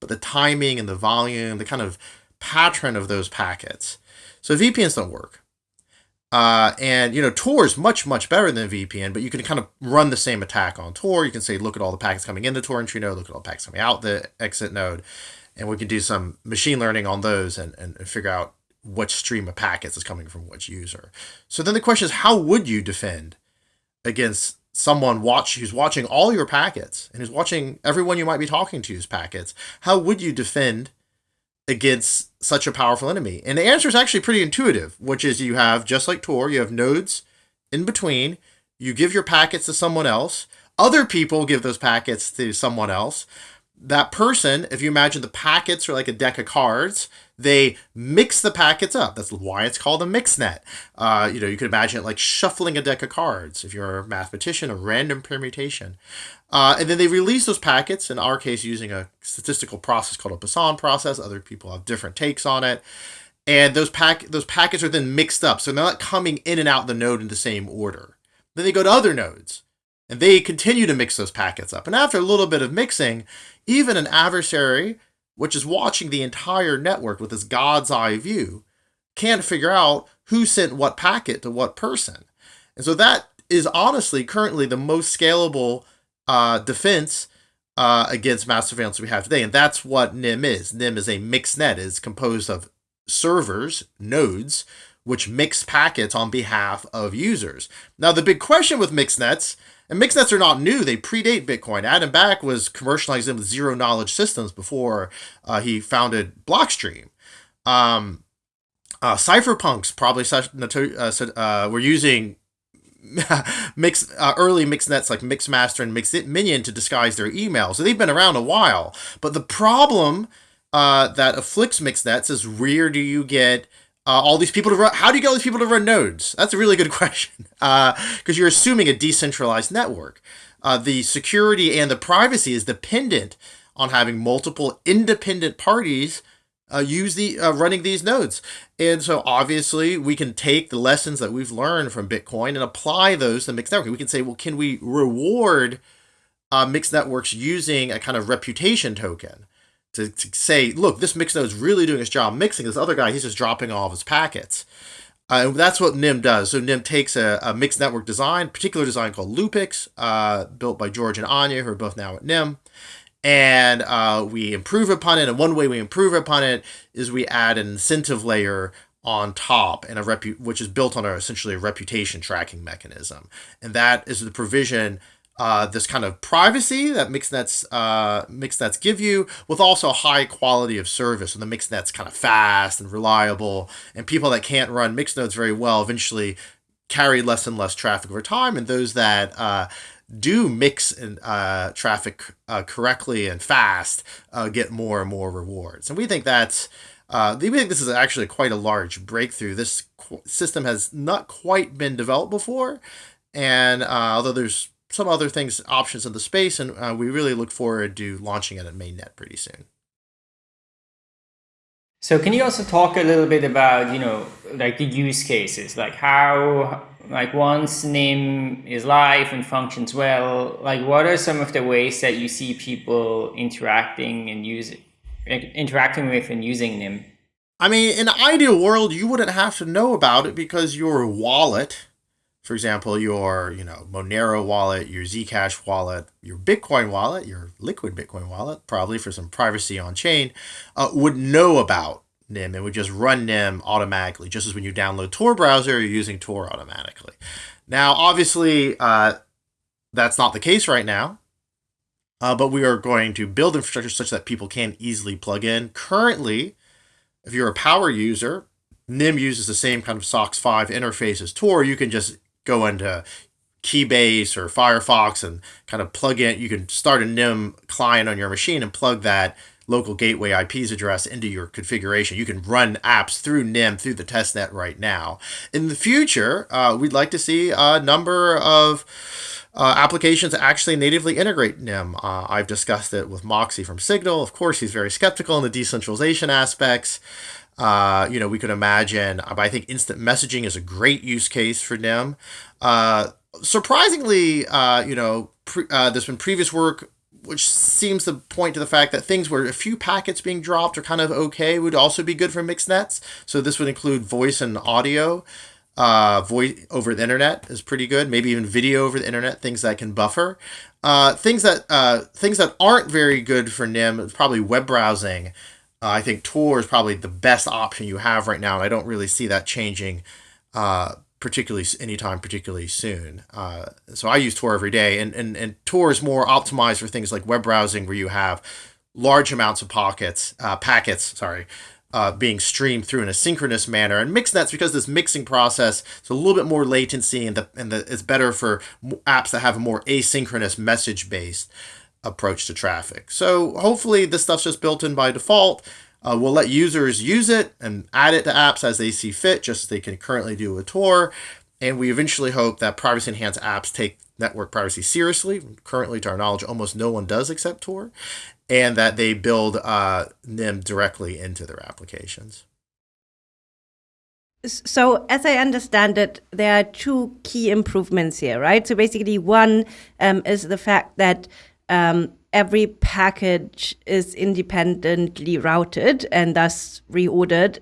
but the timing and the volume, the kind of pattern of those packets. So VPNs don't work. Uh, and, you know, Tor is much, much better than VPN, but you can kind of run the same attack on Tor. You can say, look at all the packets coming in the Tor entry node, look at all the packets coming out the exit node. And we can do some machine learning on those and, and, and figure out which stream of packets is coming from which user. So then the question is, how would you defend against someone watch who's watching all your packets and who's watching everyone you might be talking to's packets? How would you defend against such a powerful enemy? And the answer is actually pretty intuitive, which is you have just like Tor, you have nodes in between. You give your packets to someone else. Other people give those packets to someone else that person, if you imagine the packets are like a deck of cards, they mix the packets up. That's why it's called a mixnet. Uh, you know, you could imagine it like shuffling a deck of cards. If you're a mathematician, a random permutation. Uh, and then they release those packets, in our case, using a statistical process called a Poisson process. Other people have different takes on it. And those pack those packets are then mixed up. So they're not coming in and out the node in the same order. Then they go to other nodes. And they continue to mix those packets up. And after a little bit of mixing, even an adversary, which is watching the entire network with this God's eye view, can't figure out who sent what packet to what person. And so that is honestly currently the most scalable uh, defense uh, against mass surveillance we have today. And that's what Nym is. Nym is a mixed net. It's composed of servers, nodes, which mix packets on behalf of users. Now, the big question with mixed nets and mixnets are not new. They predate Bitcoin. Adam Back was commercializing with zero knowledge systems before uh, he founded Blockstream. Um, uh, cypherpunks probably uh, uh, were using mix uh, early mixnets like Mixmaster and Mixminion to disguise their email. So they've been around a while. But the problem uh, that afflicts mixed nets is where do you get uh, all these people to run. How do you get all these people to run nodes? That's a really good question because uh, you're assuming a decentralized network. Uh, the security and the privacy is dependent on having multiple independent parties uh, use the uh, running these nodes. And so obviously we can take the lessons that we've learned from Bitcoin and apply those to mixed networking. We can say, well, can we reward uh, mixed networks using a kind of reputation token? To, to say, look, this mix node is really doing its job mixing. This other guy, he's just dropping all of his packets. Uh, and that's what Nym does. So Nym takes a, a, mixed network design, particular design called Loopix, uh, built by George and Ania, who are both now at Nym. And uh, we improve upon it. And one way we improve upon it is we add an incentive layer on top and a repu- which is built on a, essentially a reputation tracking mechanism. And that is the provision uh, this kind of privacy that mixnets uh, mixnets give you, with also high quality of service. And the mixnet's kind of fast and reliable, and people that can't run mixed nodes very well eventually carry less and less traffic over time, and those that uh, do mix and uh, traffic uh, correctly and fast uh, get more and more rewards. And we think that's uh, we think this is actually quite a large breakthrough. This system has not quite been developed before, and uh, although there's some other things, options in the space, and uh, we really look forward to launching it at mainnet pretty soon. So can you also talk a little bit about, you know, like the use cases, like how, like once Nym is live and functions well, like what are some of the ways that you see people interacting and using, interacting with and using Nym? I mean, in an ideal world, you wouldn't have to know about it because your wallet for example, your you know Monero wallet, your Zcash wallet, your Bitcoin wallet, your liquid Bitcoin wallet, probably for some privacy on chain, uh, would know about Nym and would just run Nym automatically, just as when you download Tor browser, you're using Tor automatically. Now, obviously, uh, that's not the case right now, uh, but we are going to build infrastructure such that people can easily plug in. Currently, if you're a power user, Nym uses the same kind of SOCKS 5 interface as Tor. You can just go into Keybase or Firefox and kind of plug in. You can start a Nym client on your machine and plug that local gateway IP's address into your configuration. You can run apps through Nym through the testnet right now. In the future, uh, we'd like to see a number of uh, applications actually natively integrate Nym. Uh, I've discussed it with Moxie from Signal. Of course, he's very skeptical in the decentralization aspects. Uh, you know, we could imagine, but I think instant messaging is a great use case for Nym. Uh, surprisingly, uh, you know, uh, there's been previous work which seems to point to the fact that things where a few packets being dropped are kind of okay would also be good for mixed nets. So this would include voice and audio. Uh, voice over the internet is pretty good. Maybe even video over the internet, things that can buffer. Uh, things that uh, things that aren't very good for Nym is probably web browsing. Uh, I think Tor is probably the best option you have right now, and I don't really see that changing uh, particularly anytime particularly soon. Uh, so I use Tor every day, and, and, and Tor is more optimized for things like web browsing, where you have large amounts of pockets, uh, packets, sorry, uh, being streamed through in a synchronous manner. And MixNets, because this mixing process, it's a little bit more latency, and the and the, it's better for apps that have a more asynchronous message based approach to traffic. So hopefully this stuff's just built in by default. Uh, we'll let users use it and add it to apps as they see fit, just as they can currently do with Tor. And we eventually hope that privacy enhanced apps take network privacy seriously. Currently, to our knowledge, almost no one does except Tor, and that they build uh, Nym directly into their applications. So, as I understand it, there are two key improvements here, right? So, basically, one um, is the fact that um, every package is independently routed and thus reordered,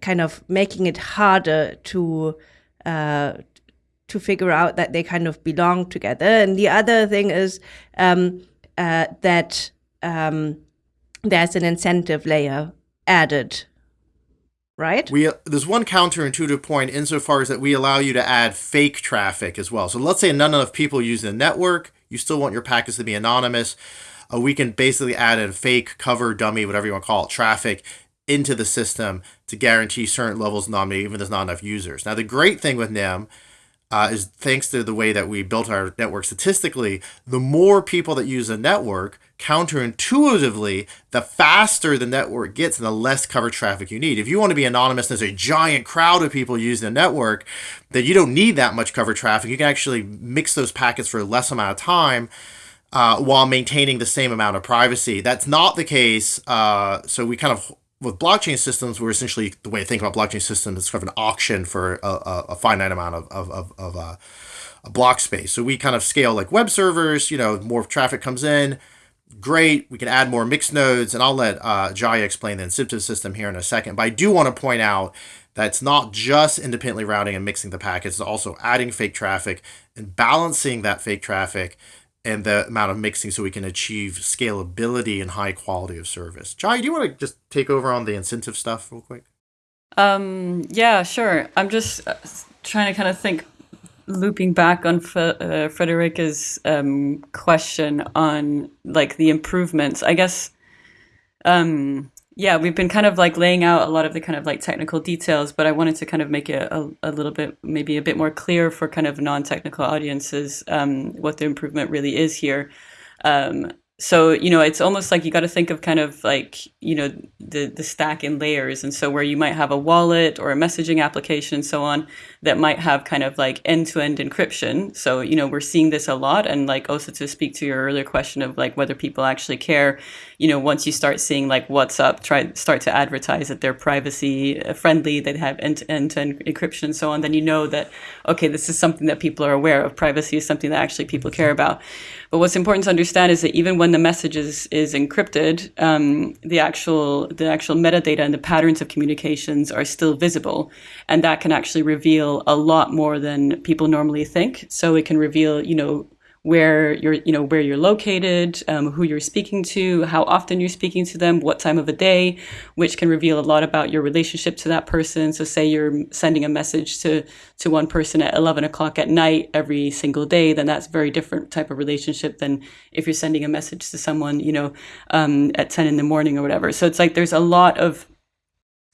kind of making it harder to uh, to figure out that they kind of belong together. And the other thing is um, uh, that um, there's an incentive layer added. Right. We there's one counterintuitive point insofar as that we allow you to add fake traffic as well. So let's say none enough people use the network. You still want your packets to be anonymous uh, we can basically add a fake cover dummy, whatever you want to call it, traffic into the system to guarantee certain levels of anonymity, even if there's not enough users. Now, the great thing with Nym uh, is thanks to the way that we built our network statistically, the more people that use a network, counterintuitively, the faster the network gets and the less cover traffic you need. If you want to be anonymous and there's a giant crowd of people using the network, then you don't need that much cover traffic. You can actually mix those packets for a less amount of time uh, while maintaining the same amount of privacy. That's not the case. Uh, so we kind of with blockchain systems, we're essentially the way to think about blockchain systems is kind of an auction for a, a, a finite amount of of, of, of uh, a block space. So we kind of scale like web servers. You know, more traffic comes in. Great, we can add more mixed nodes, and I'll let uh, Jaya explain the incentive system here in a second. But I do want to point out that it's not just independently routing and mixing the packets; it's also adding fake traffic and balancing that fake traffic and the amount of mixing so we can achieve scalability and high quality of service. Jai, do you want to just take over on the incentive stuff real quick? Um, yeah, sure. I'm just uh, trying to kind of think, looping back on F- uh, Friederike's um, question on like the improvements. I guess um, yeah, we've been kind of like laying out a lot of the kind of like technical details, but I wanted to kind of make it a, a little bit, maybe a bit more clear for kind of non-technical audiences um, what the improvement really is here. Um, so you know it's almost like you got to think of kind of like you know the the stack in layers and so where you might have a wallet or a messaging application and so on that might have kind of like end-to-end encryption. So you know we're seeing this a lot and like also to speak to your earlier question of like whether people actually care you know once you start seeing like WhatsApp try start to advertise that they're privacy friendly they have end-to-end encryption and so on then you know that okay this is something that people are aware of privacy is something that actually people care about but what's important to understand is that even when the message is, is encrypted, um, the actual the actual metadata and the patterns of communications are still visible, and that can actually reveal a lot more than people normally think. So it can reveal, you know, where you're you know where you're located um, who you're speaking to how often you're speaking to them what time of the day which can reveal a lot about your relationship to that person. So say you're sending a message to to one person at 11 o'clock at night every single day then that's very different type of relationship than if you're sending a message to someone you know um, at 10 in the morning or whatever. So it's like there's a lot of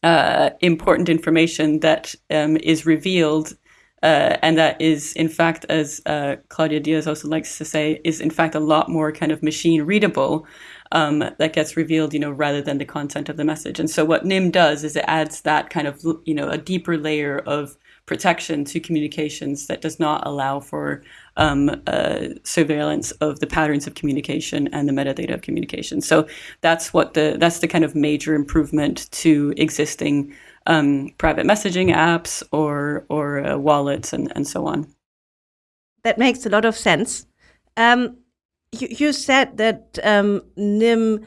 uh, important information that um, is revealed uh, and that is, in fact, as uh, Claudia Diaz also likes to say, is in fact a lot more kind of machine readable um, that gets revealed, you know, rather than the content of the message. And so what Nym does is it adds that kind of, you know, a deeper layer of protection to communications that does not allow for um, uh, surveillance of the patterns of communication and the metadata of communication. So that's what the that's the kind of major improvement to existing um, private messaging apps or or uh, wallets and, and so on. That makes a lot of sense. Um, you, you said that um, Nym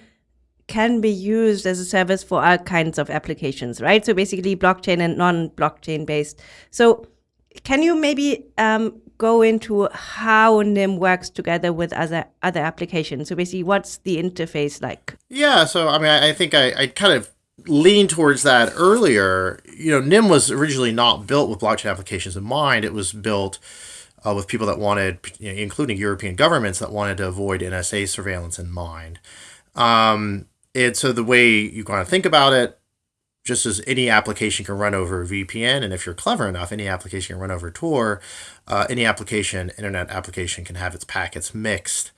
can be used as a service for all kinds of applications, right? So basically blockchain and non-blockchain based. So can you maybe um, go into how Nym works together with other other applications? So basically, what's the interface like? Yeah, so I mean, I, I think I, I kind of leaned towards that earlier. You know, Nym was originally not built with blockchain applications in mind. It was built uh, with people that wanted, you know, including European governments that wanted to avoid NSA surveillance in mind. Um, and so the way you kind of think about it, just as any application can run over VPN, and if you're clever enough, any application can run over Tor, uh, any application, internet application can have its packets mixed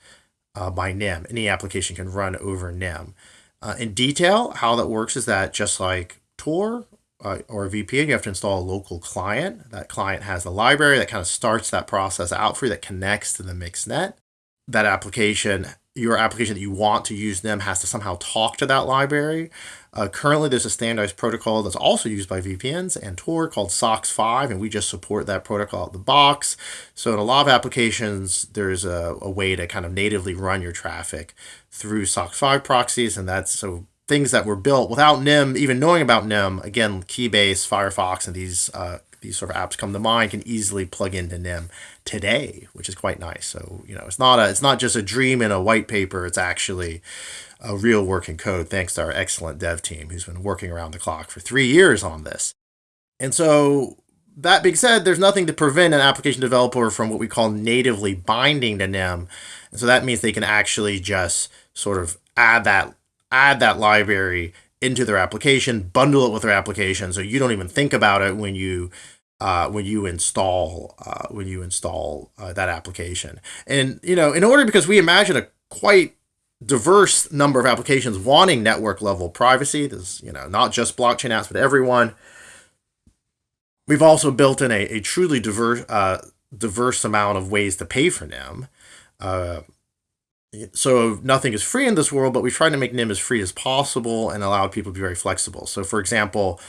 uh, by Nym. Any application can run over Nym. Uh, in detail, how that works is that just like Tor uh, or VPN, you have to install a local client. That client has the library that kind of starts that process out for you that connects to the MixNet. That application your application that you want to use them has to somehow talk to that library. Uh, currently, there's a standardized protocol that's also used by VPNs and Tor called SOCKS 5, and we just support that protocol out of the box. So in a lot of applications, there's a, a way to kind of natively run your traffic through SOCKS 5 proxies, and that's so things that were built without Nym, even knowing about Nym, again, Keybase, Firefox, and these uh, these sort of apps come to mind can easily plug into Nym today, which is quite nice. So you know, it's not a it's not just a dream in a white paper. It's actually a real working code, thanks to our excellent dev team who's been working around the clock for three years on this. And so that being said, there's nothing to prevent an application developer from what we call natively binding to Nym. And so that means they can actually just sort of add that add that library into their application, bundle it with their application, so you don't even think about it when you uh, when you install uh, when you install uh, that application. And you know, in order because we imagine a quite diverse number of applications wanting network level privacy. There's you know not just blockchain apps, but everyone. We've also built in a, a truly diverse uh, diverse amount of ways to pay for Nym. Uh, so nothing is free in this world, but we try to make Nym as free as possible and allow people to be very flexible. So for example,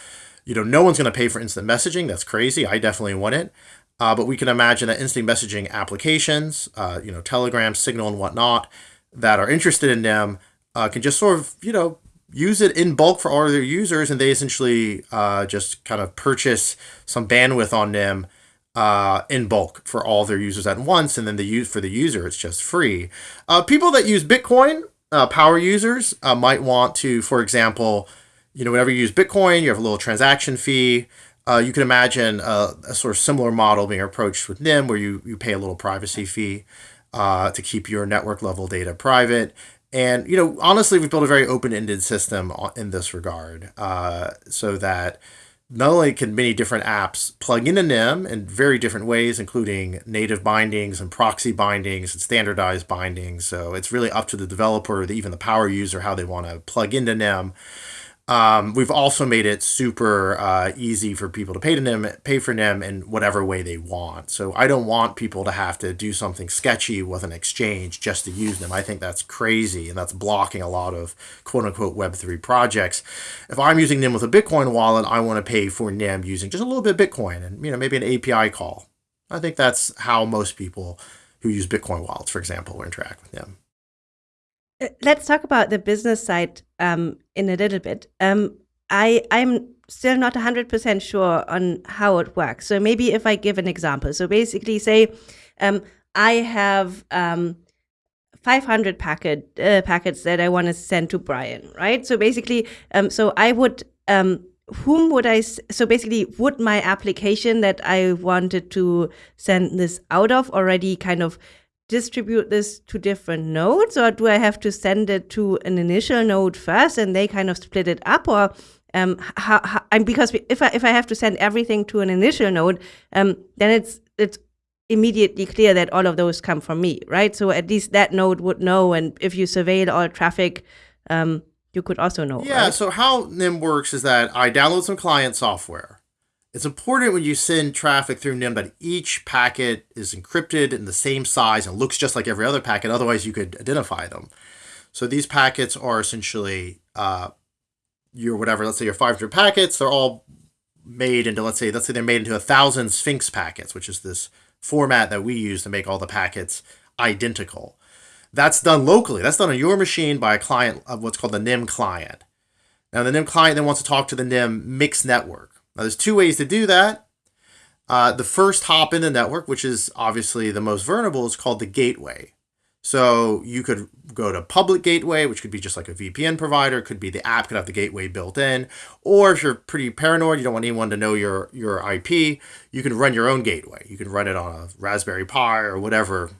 you know, no one's going to pay for instant messaging. That's crazy. I definitely want it. Uh, but we can imagine that instant messaging applications, uh, you know, Telegram, Signal, and whatnot, that are interested in Nym uh, can just sort of, you know, use it in bulk for all of their users, and they essentially uh, just kind of purchase some bandwidth on Nym uh, in bulk for all their users at once, and then the use for the user, it's just free. Uh, people that use Bitcoin, uh, power users, uh, might want to, for example, you know, whenever you use Bitcoin, you have a little transaction fee. Uh, you can imagine a, a, sort of similar model being approached with Nym, where you you pay a little privacy fee uh, to keep your network level data private. And you know, honestly, we've built a very open-ended system in this regard, so that not only can many different apps plug into Nym in very different ways, including native bindings and proxy bindings and standardized bindings. So it's really up to the developer, even the power user, how they want to plug into Nym. Um, we've also made it super uh, easy for people to pay to Nym, pay for Nym in whatever way they want. So I don't want people to have to do something sketchy with an exchange just to use them. I think that's crazy and that's blocking a lot of quote unquote Web3 projects. If I'm using Nym with a Bitcoin wallet, I want to pay for Nym using just a little bit of Bitcoin and you know maybe an API call. I think that's how most people who use Bitcoin wallets, for example, interact with Nym. Let's talk about the business side um, in a little bit. Um, I I'm still not 100% sure on how it works. So maybe if I give an example. So basically, say um, I have um, 500 packet uh, packets that I want to send to Brian, right? So basically, um, so I would um, whom would I so basically would my application that I wanted to send this out of already kind of distribute this to different nodes or do I have to send it to an initial node first and they kind of split it up or um, how, how, because if I, if I have to send everything to an initial node, um, then it's it's immediately clear that all of those come from me, right? So at least that node would know, and if you surveil all traffic, um, you could also know. Yeah. right? So how Nym works is that I download some client software. It's important when you send traffic through Nym that each packet is encrypted in the same size and looks just like every other packet. Otherwise, you could identify them. So these packets are essentially uh, your whatever. Let's say your 500 packets. They're all made into let's say let's say they're made into a thousand Sphinx packets, which is this format that we use to make all the packets identical. That's done locally. That's done on your machine by a client of what's called the Nym client. Now the Nym client then wants to talk to the Nym mixed network. Now there's two ways to do that. Uh, the first hop in the network, which is obviously the most vulnerable, is called the gateway. So you could go to public gateway, which could be just like a VPN provider, could be the app could have the gateway built in, or if you're pretty paranoid, you don't want anyone to know your your IP, you can run your own gateway. You can run it on a Raspberry Pi or whatever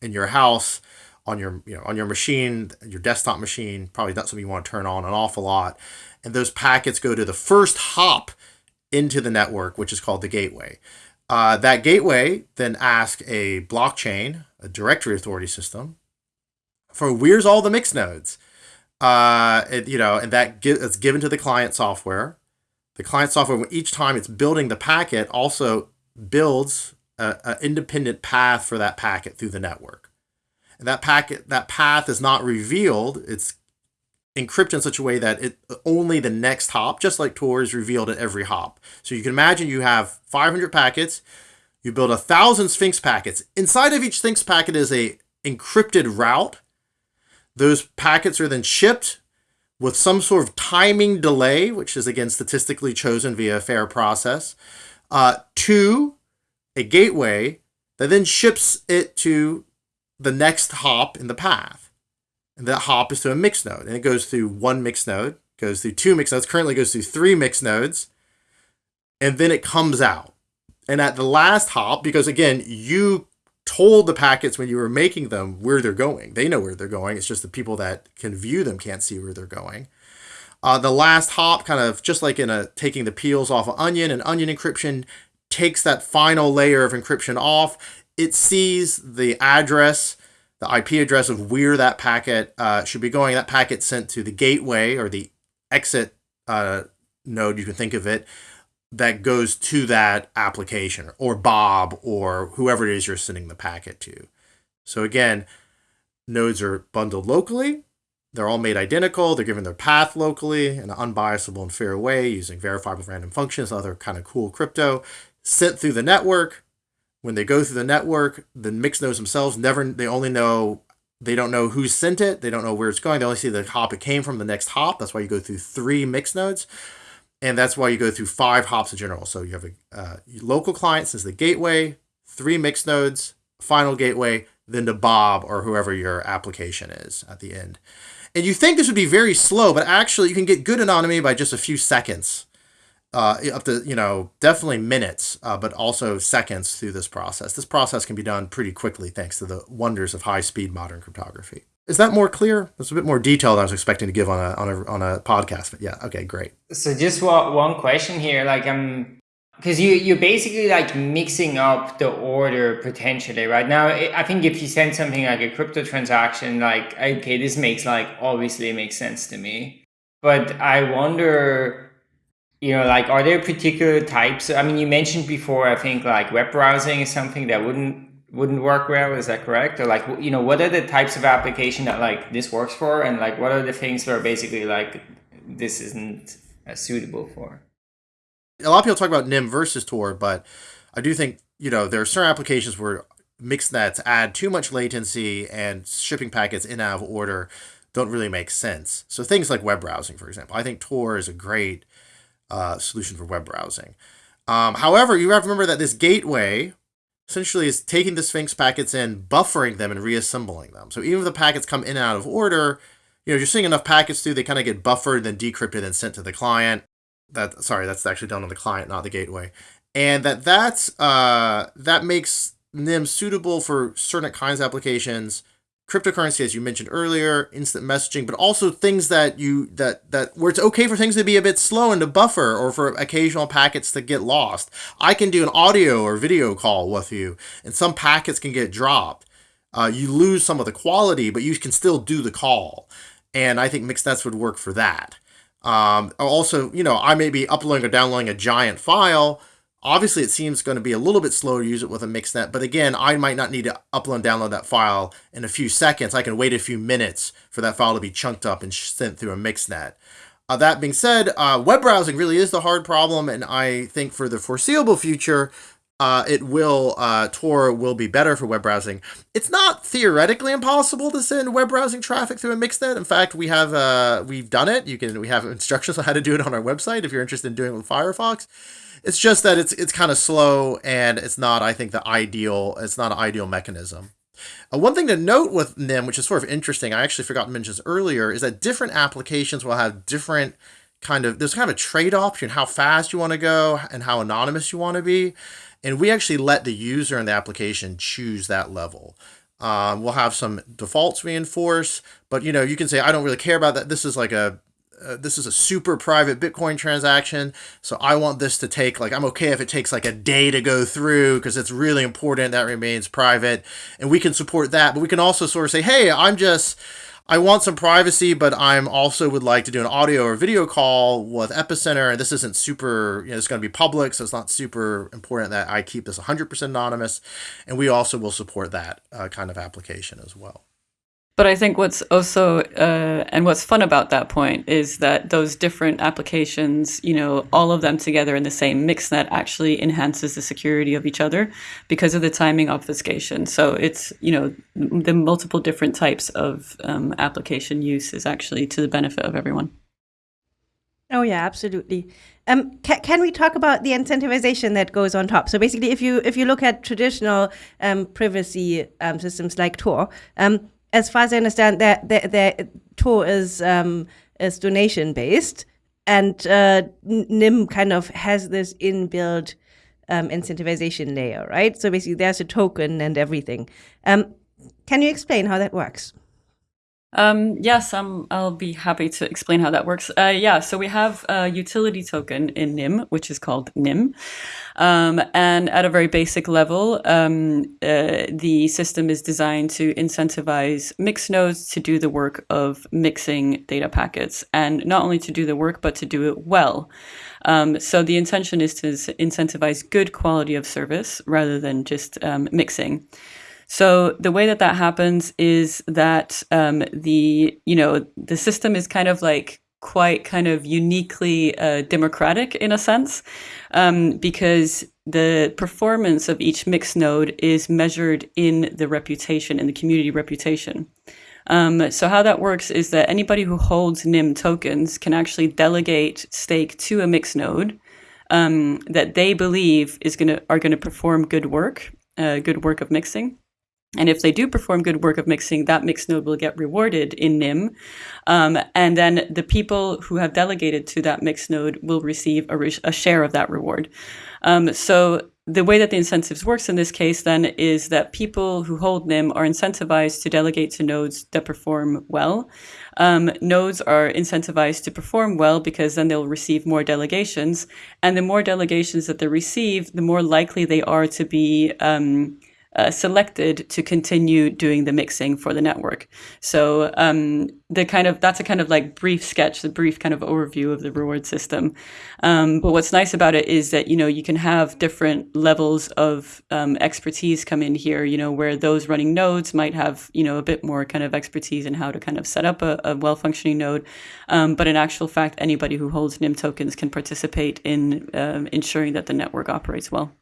in your house, on your you know on your machine, your desktop machine. Probably not something you want to turn on an awful lot, and those packets go to the first hop into the network, which is called the gateway. Uh, that gateway then asks a blockchain, a directory authority system, for where's all the mix nodes. Uh, it, you know, and that gi- it's given to the client software. The client software, each time it's building the packet, also builds an independent path for that packet through the network. And that packet, that path is not revealed. It's encrypted in such a way that it only the next hop, just like Tor, is revealed at every hop. So you can imagine you have 500 packets. You build a thousand Sphinx packets. Inside of each Sphinx packet is a encrypted route. Those packets are then shipped with some sort of timing delay, which is again statistically chosen via a fair process, uh, to a gateway that then ships it to the next hop in the path. And that hop is to a mix node. And it goes through one mix node, goes through two mix nodes, currently goes through three mix nodes, and then it comes out. And at the last hop, because again, you told the packets when you were making them where they're going. They know where they're going. It's just the people that can view them can't see where they're going. Uh, the last hop, kind of just like in a taking the peels off an onion, and onion encryption takes that final layer of encryption off. It sees the address, the IP address of where that packet uh, should be going. That packet sent to the gateway or the exit uh, node, you can think of it, that goes to that application or Bob or whoever it is you're sending the packet to. So again, nodes are bundled locally. They're all made identical. They're given their path locally in an unbiasable and fair way using verifiable random functions, other kind of cool crypto, sent through the network. When they go through the network, the mixed nodes themselves never they only know they don't know who sent it. They don't know where it's going. They only see the hop it came from, the next hop. That's why you go through three mix nodes and that's why you go through five hops in general. So you have a uh, local client since the gateway, three mix nodes, final gateway, then to Bob or whoever your application is at the end. And you think this would be very slow, but actually you can get good anonymity by just a few seconds, uh, up to you know definitely minutes, uh, but also seconds through this process. This process can be done pretty quickly thanks to the wonders of high-speed modern cryptography. Is that more clear? That's a bit more detail than I was expecting to give on a on a on a podcast. But yeah, okay, great. So just one one question here, like I'm because you you're basically like mixing up the order potentially right now. I think if you send something like a crypto transaction, like okay, this makes like obviously makes sense to me, but I wonder. You know, like, are there particular types? I mean, you mentioned before. I think like web browsing is something that wouldn't wouldn't work well is that correct or like you know what are the types of application that like this works for and like what are the things that are basically like this isn't as suitable for a lot of people talk about Nym versus tor but i do think you know there are certain applications where mixed nets add too much latency and shipping packets in out of order don't really make sense so things like web browsing for example i think tor is a great uh, solution for web browsing um, however you have to remember that this gateway essentially is taking the Sphinx packets in, buffering them, and reassembling them. So even if the packets come in and out of order, you know, you're seeing enough packets through, they kind of get buffered, then decrypted, and sent to the client. That sorry, that's actually done on the client, not the gateway. And that that's uh, that makes Nym suitable for certain kinds of applications, cryptocurrency, as you mentioned earlier, instant messaging, but also things that you that that where it's okay for things to be a bit slow and to buffer, or for occasional packets to get lost. I can do an audio or video call with you, and some packets can get dropped. Uh, you lose some of the quality, but you can still do the call. And I think mixnets would work for that. Um, also, you know, I may be uploading or downloading a giant file Obviously, it seems going to be a little bit slower to use it with a mixnet, but again, I might not need to upload and download that file in a few seconds. I can wait a few minutes for that file to be chunked up and sent through a mixnet. Uh, that being said, uh, web browsing really is the hard problem, and I think for the foreseeable future, uh, it will uh, Tor will be better for web browsing. It's not theoretically impossible to send web browsing traffic through a mixnet. In fact, we have uh, we've done it. You can we have instructions on how to do it on our website if you're interested in doing it with Firefox. It's just that it's it's kind of slow and it's not, I think, the ideal. It's not an ideal mechanism. Uh, one thing to note with Nym, which is sort of interesting, I actually forgot to mention this earlier, is that different applications will have different kind of there's kind of a trade-off between how fast you want to go and how anonymous you want to be and we actually let the user in the application choose that level um, we'll have some defaults we enforce but you know you can say i don't really care about that this is like a uh, this is a super private Bitcoin transaction. So I want this to take like, I'm okay if it takes like a day to go through because it's really important that remains private and we can support that. But we can also sort of say, Hey, I'm just, I want some privacy, but I'm also would like to do an audio or video call with Epicenter. And this isn't super, you know, it's going to be public. So it's not super important that I keep this 100% anonymous. And we also will support that uh, kind of application as well. But I think what's also uh, and what's fun about that point is that those different applications, you know, all of them together in the same mixnet actually enhances the security of each other because of the timing obfuscation. So it's you know the multiple different types of um, application use is actually to the benefit of everyone. Oh yeah, absolutely. Um, ca can we talk about the incentivization that goes on top? So basically, if you if you look at traditional um, privacy um, systems like Tor, um, as far as I understand, their their, their Tor is um, is donation based, and uh, Nym kind of has this inbuilt um, incentivization layer, right? So basically, there's a token and everything. Um, can you explain how that works? Um, yes, I'll be happy to explain how that works. Uh, yeah, so we have a utility token in Nym, which is called Nym. Um, and at a very basic level, um, uh, the system is designed to incentivize mix nodes to do the work of mixing data packets. And not only to do the work, but to do it well. Um, so the intention is to incentivize good quality of service rather than just um, mixing. So the way that that happens is that um, the you know the system is kind of like quite kind of uniquely uh, democratic in a sense um, because the performance of each mix node is measured in the reputation in the community reputation. Um, so how that works is that anybody who holds Nym tokens can actually delegate stake to a mix node um, that they believe is gonna are gonna perform good work, uh, good work of mixing. And if they do perform good work of mixing, that mix node will get rewarded in Nym. Um, and then the people who have delegated to that mix node will receive a, re- a share of that reward. Um, so the way that the incentives works in this case then is that people who hold Nym are incentivized to delegate to nodes that perform well. Um, nodes are incentivized to perform well because then they'll receive more delegations. And the more delegations that they receive, the more likely they are to be um, uh, selected to continue doing the mixing for the network. So um, the kind of that's a kind of like brief sketch, the brief kind of overview of the reward system. Um, but what's nice about it is that you know you can have different levels of um, expertise come in here. You know where those running nodes might have you know a bit more kind of expertise in how to kind of set up a, a well functioning node. Um, but in actual fact, anybody who holds Nym tokens can participate in um, ensuring that the network operates well.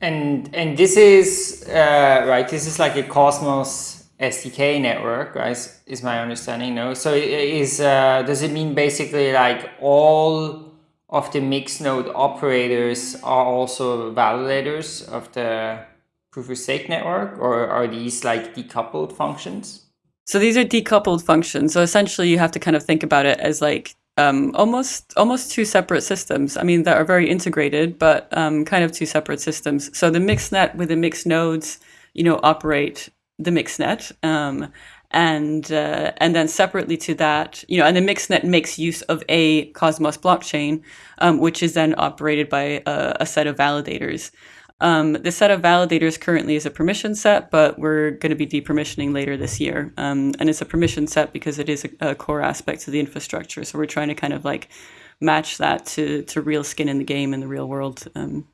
And and this is uh, right. This is like a Cosmos SDK network, right? Is my understanding? No. So is uh, does it mean basically like all of the mixed node operators are also validators of the proof of stake network, or are these like decoupled functions? So these are decoupled functions. So essentially, you have to kind of think about it as like um, almost almost two separate systems. I mean, that are very integrated, but um, kind of two separate systems. So the mixnet with the mixed nodes, you know, operate the mixnet. Um, and uh, and then separately to that, you know, and the mixnet makes use of a Cosmos blockchain, um, which is then operated by a, a set of validators. Um, the set of validators currently is a permission set, but we're going to be depermissioning later this year. Um, and it's a permission set because it is a, a, core aspect of the infrastructure. So we're trying to kind of like match that to to real skin in the game in the real world. Um,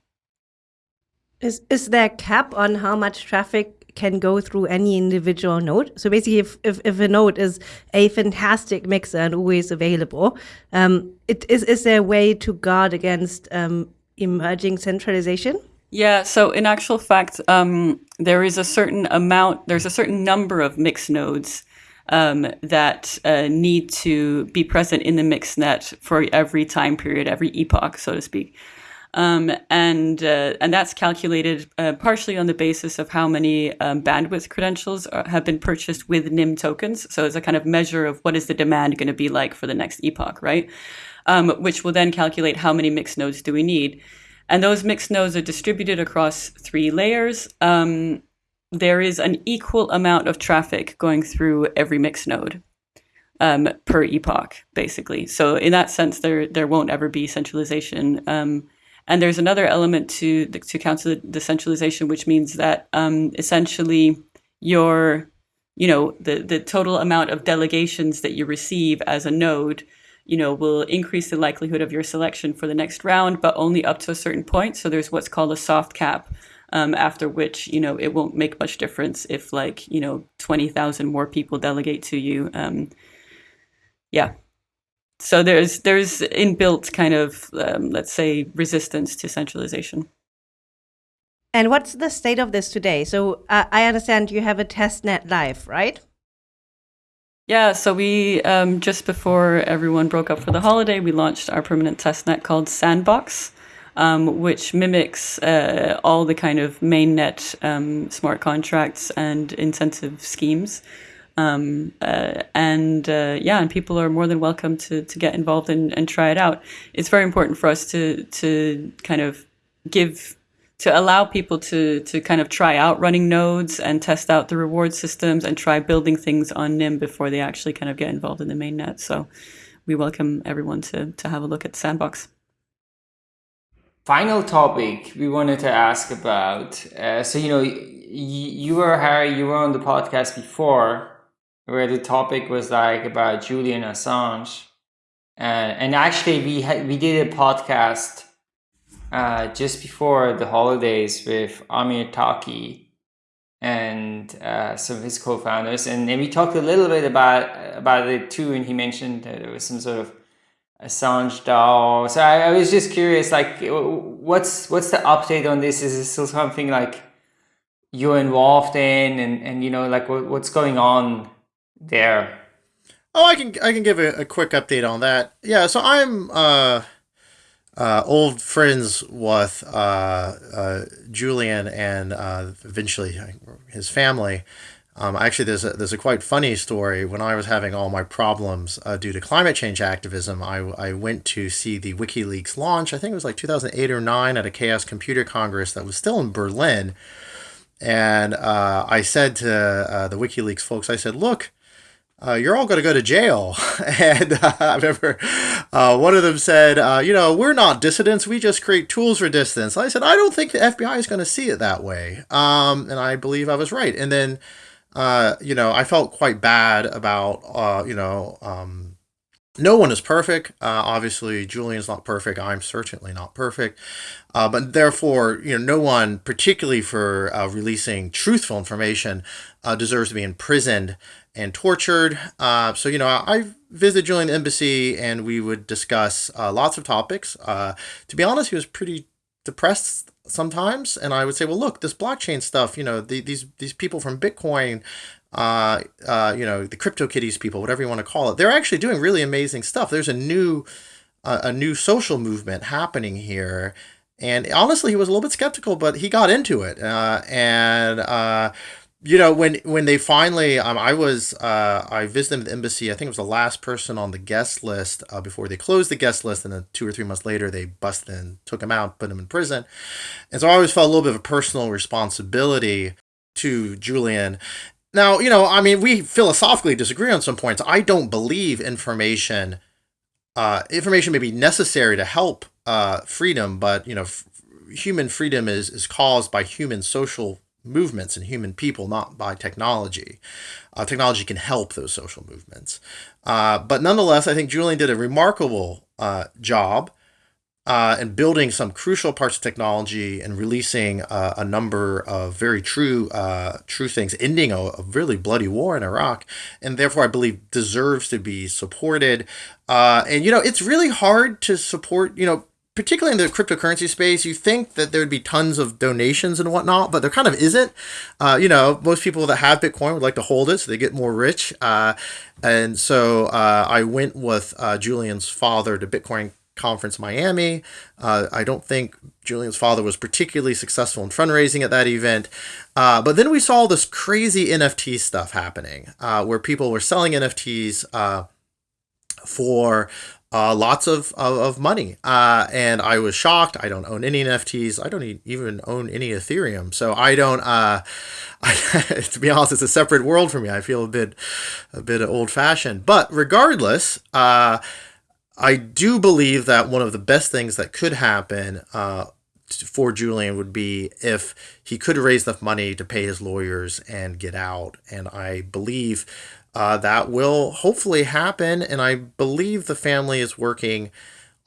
is is there a cap on how much traffic can go through any individual node? So basically, if if, if a node is a fantastic mixer and always available, um, it is is there a way to guard against um, emerging centralization? Yeah, so in actual fact, um, there is a certain amount, there's a certain number of mix nodes um, that uh, need to be present in the mix net for every time period, every epoch, so to speak. Um, and uh, and that's calculated uh, partially on the basis of how many um, bandwidth credentials are, have been purchased with Nym tokens. So it's a kind of measure of what is the demand going to be like for the next epoch, right? Um, which will then calculate how many mixed nodes do we need. And those mixed nodes are distributed across three layers. Um, there is an equal amount of traffic going through every mixed node um, per epoch, basically. So in that sense, there there won't ever be centralization. Um, and there's another element to to counter the decentralization, which means that um, essentially your you know the the total amount of delegations that you receive as a node you know, will increase the likelihood of your selection for the next round, but only up to a certain point. So there's what's called a soft cap, um, after which, you know, it won't make much difference if like, you know, 20,000 more people delegate to you. Um, yeah. So there's there's inbuilt kind of, um, let's say, resistance to centralization. And what's the state of this today? So uh, I understand you have a test net live, right? Yeah, so we um, just before everyone broke up for the holiday, we launched our permanent testnet called Sandbox, um, which mimics uh, all the kind of mainnet um, smart contracts and incentive schemes. Um, uh, and uh, yeah, and people are more than welcome to to get involved and, and try it out. It's very important for us to to kind of give to allow people to to kind of try out running nodes and test out the reward systems and try building things on Nym before they actually kind of get involved in the main net. So we welcome everyone to to have a look at Sandbox. Final topic we wanted to ask about. Uh, so you know, you were Harry, you were on the podcast before, where the topic was like about Julian Assange, uh, and actually we had we did a podcast uh, just before the holidays with Amir Taaki and uh, some of his co-founders, and, and we talked a little bit about about it too. And he mentioned that there was some sort of Assange DAO. So I, I was just curious, like, what's what's the update on this? Is this still something like you're involved in, and and you know, like what, what's going on there? Oh, I can I can give a, a quick update on that. Yeah, so I'm uh uh, old friends with uh, uh, Julian and uh, eventually his family. Um, actually, there's a, there's a quite funny story. When I was having all my problems uh, due to climate change activism, I, I went to see the WikiLeaks launch. I think it was like 2008 or 9 at a Chaos Computer Congress that was still in Berlin. And uh, I said to the WikiLeaks folks, I said, look, uh, you're all going to go to jail. and uh, I remember uh, one of them said, uh, you know, we're not dissidents. We just create tools for dissidents. I said, I don't think the FBI is going to see it that way. Um, and I believe I was right. And then, uh, you know, I felt quite bad about, uh, you know, um, no one is perfect. obviously, Julian's not perfect. I'm certainly not perfect. but therefore, you know, no one, particularly for releasing truthful information, deserves to be imprisoned and tortured. Uh, so, you know, I visited Julian embassy and we would discuss uh, lots of topics. Uh, to be honest, he was pretty depressed sometimes. And I would say, well, look, this blockchain stuff, you know, the, these, these people from Bitcoin, uh, uh, you know, the crypto CryptoKitties people, whatever you want to call it, they're actually doing really amazing stuff. There's a new, a new social movement happening here. And honestly, he was a little bit skeptical, but he got into it. Uh, and, uh, you know when when they finally um, i was uh, i visited the embassy i think it was the last person on the guest list uh, before they closed the guest list and then two or three months later they busted and took him out put him in prison and so i always felt a little bit of a personal responsibility to julian now, you know, I mean, we philosophically disagree on some points. I don't believe information uh, information may be necessary to help uh, freedom, but you know, f- human freedom is is caused by human social movements and human people, not by technology. Uh, technology can help those social movements, uh, but nonetheless, I think Julian did a remarkable uh, job uh, and building some crucial parts of technology and releasing uh, a number of very true uh, true things, ending a, a, really bloody war in Iraq, and therefore I believe deserves to be supported. And you know, it's really hard to support. You know. Particularly in the cryptocurrency space, you think that there would be tons of donations and whatnot, but there kind of isn't. Uh, you know, most people that have Bitcoin would like to hold it so they get more rich. Uh, and so I went with Julian's father to Bitcoin Conference Miami. Uh, I don't think Julian's father was particularly successful in fundraising at that event. Uh, but then we saw this crazy NFT stuff happening uh, where people were selling NFTs uh, for uh, lots of, of, of money. Uh, and I was shocked. I don't own any NFTs. I don't even own any Ethereum. So I don't, I, to be honest, it's a separate world for me. I feel a bit, a bit old fashioned. But regardless, I do believe that one of the best things that could happen uh, for Julian would be if he could raise enough money to pay his lawyers and get out. And I believe uh, that will hopefully happen. And I believe the family is working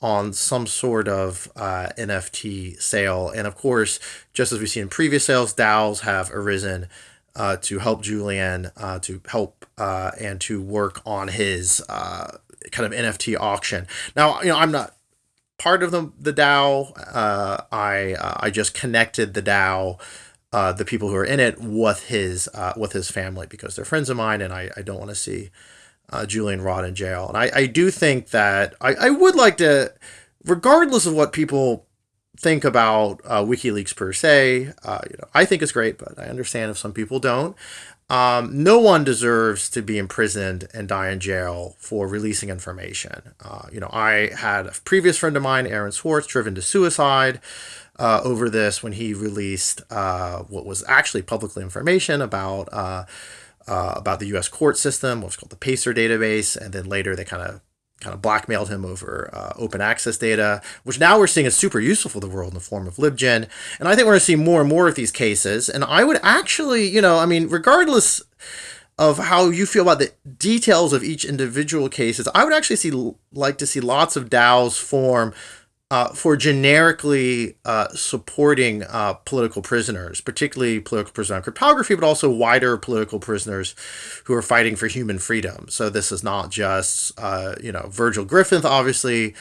on some sort of uh, NFT sale. And of course, just as we've seen in previous sales, DAOs have arisen. Uh, to help Julian, uh, to help uh, and to work on his uh, kind of NFT auction. Now, you know, I'm not part of the the DAO. Uh, I I just connected the DAO, uh, the people who are in it, with his uh, with his family because they're friends of mine, and I, I don't want to see uh, Julian Rod in jail. And I, I do think that I, I would like to, regardless of what people think about uh, WikiLeaks per se, uh, you know, I think it's great, but I understand if some people don't. Um, no one deserves to be imprisoned and die in jail for releasing information. Uh, you know, I had a previous friend of mine, Aaron Swartz, driven to suicide uh, over this when he released uh, what was actually publicly information about uh, uh, about the U.S. court system, what's called the PACER database, and then later they kind of kind of blackmailed him over uh, open access data, which now we're seeing is super useful for the world in the form of LibGen. And I think we're going to see more and more of these cases. And I would actually, you know, I mean, regardless of how you feel about the details of each individual cases, I would actually see like to see lots of DAOs form uh, for generically uh, supporting uh, political prisoners, particularly political prisoners on cryptography, but also wider political prisoners who are fighting for human freedom. So this is not just, uh, you know, Virgil Griffith, obviously,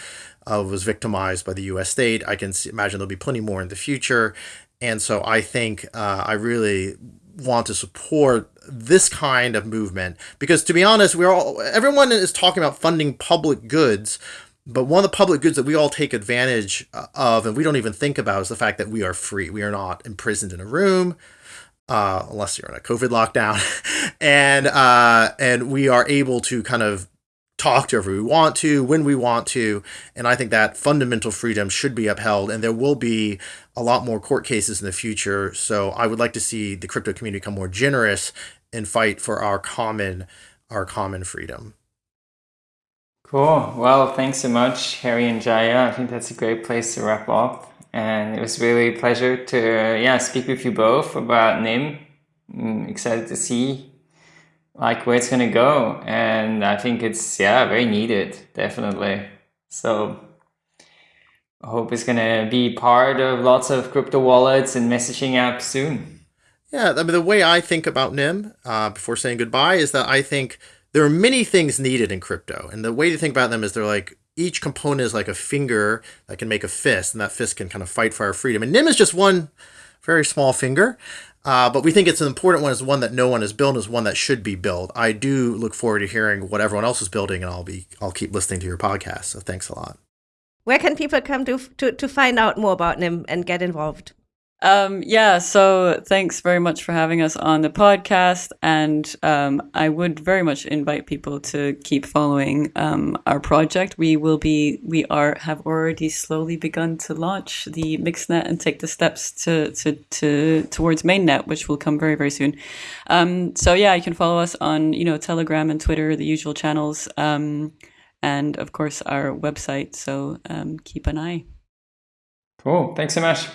uh, was victimized by the U.S. state. I can see, imagine there'll be plenty more in the future. And so I think uh, I really want to support this kind of movement because to be honest we're all everyone is talking about funding public goods but one of the public goods that we all take advantage uh, of and we don't even think about is the fact that we are free. We are not imprisoned in a room, uh, unless you're in a COVID lockdown, and uh, and we are able to kind of talk to whoever we want to, when we want to, and I think that fundamental freedom should be upheld. And there will be a lot more court cases in the future. So I would like to see the crypto community become more generous and fight for our common our common freedom. Cool. Well, thanks so much, Harry and Jaya. I think that's a great place to wrap up. And it was really a pleasure to yeah speak with you both about Nym. I'm excited to see like where it's gonna go, and I think it's yeah very needed, definitely. So I hope it's gonna be part of lots of crypto wallets and messaging apps soon. Yeah, I mean the way I think about Nym uh, before saying goodbye is that I think there are many things needed in crypto. And the way to think about them is they're like each component is like a finger that can make a fist, and that fist can kind of fight for our freedom. And Nym is just one very small finger. Uh, but we think it's an important one, It's one that no one has built, is one that should be built. I do look forward to hearing what everyone else is building, and I'll be I'll keep listening to your podcast. So thanks a lot. Where can people come to to, to find out more about Nym and get involved? Um, yeah, so thanks very much for having us on the podcast. And um, I would very much invite people to keep following um, our project. We will be, we are, have already slowly begun to launch the Mixnet and take the steps to, to, to towards mainnet, which will come very, very soon. Um, so yeah, you can follow us on, you know, Telegram and Twitter, the usual channels. Um, and of course, our website. So um, keep an eye. Cool. Thanks so much.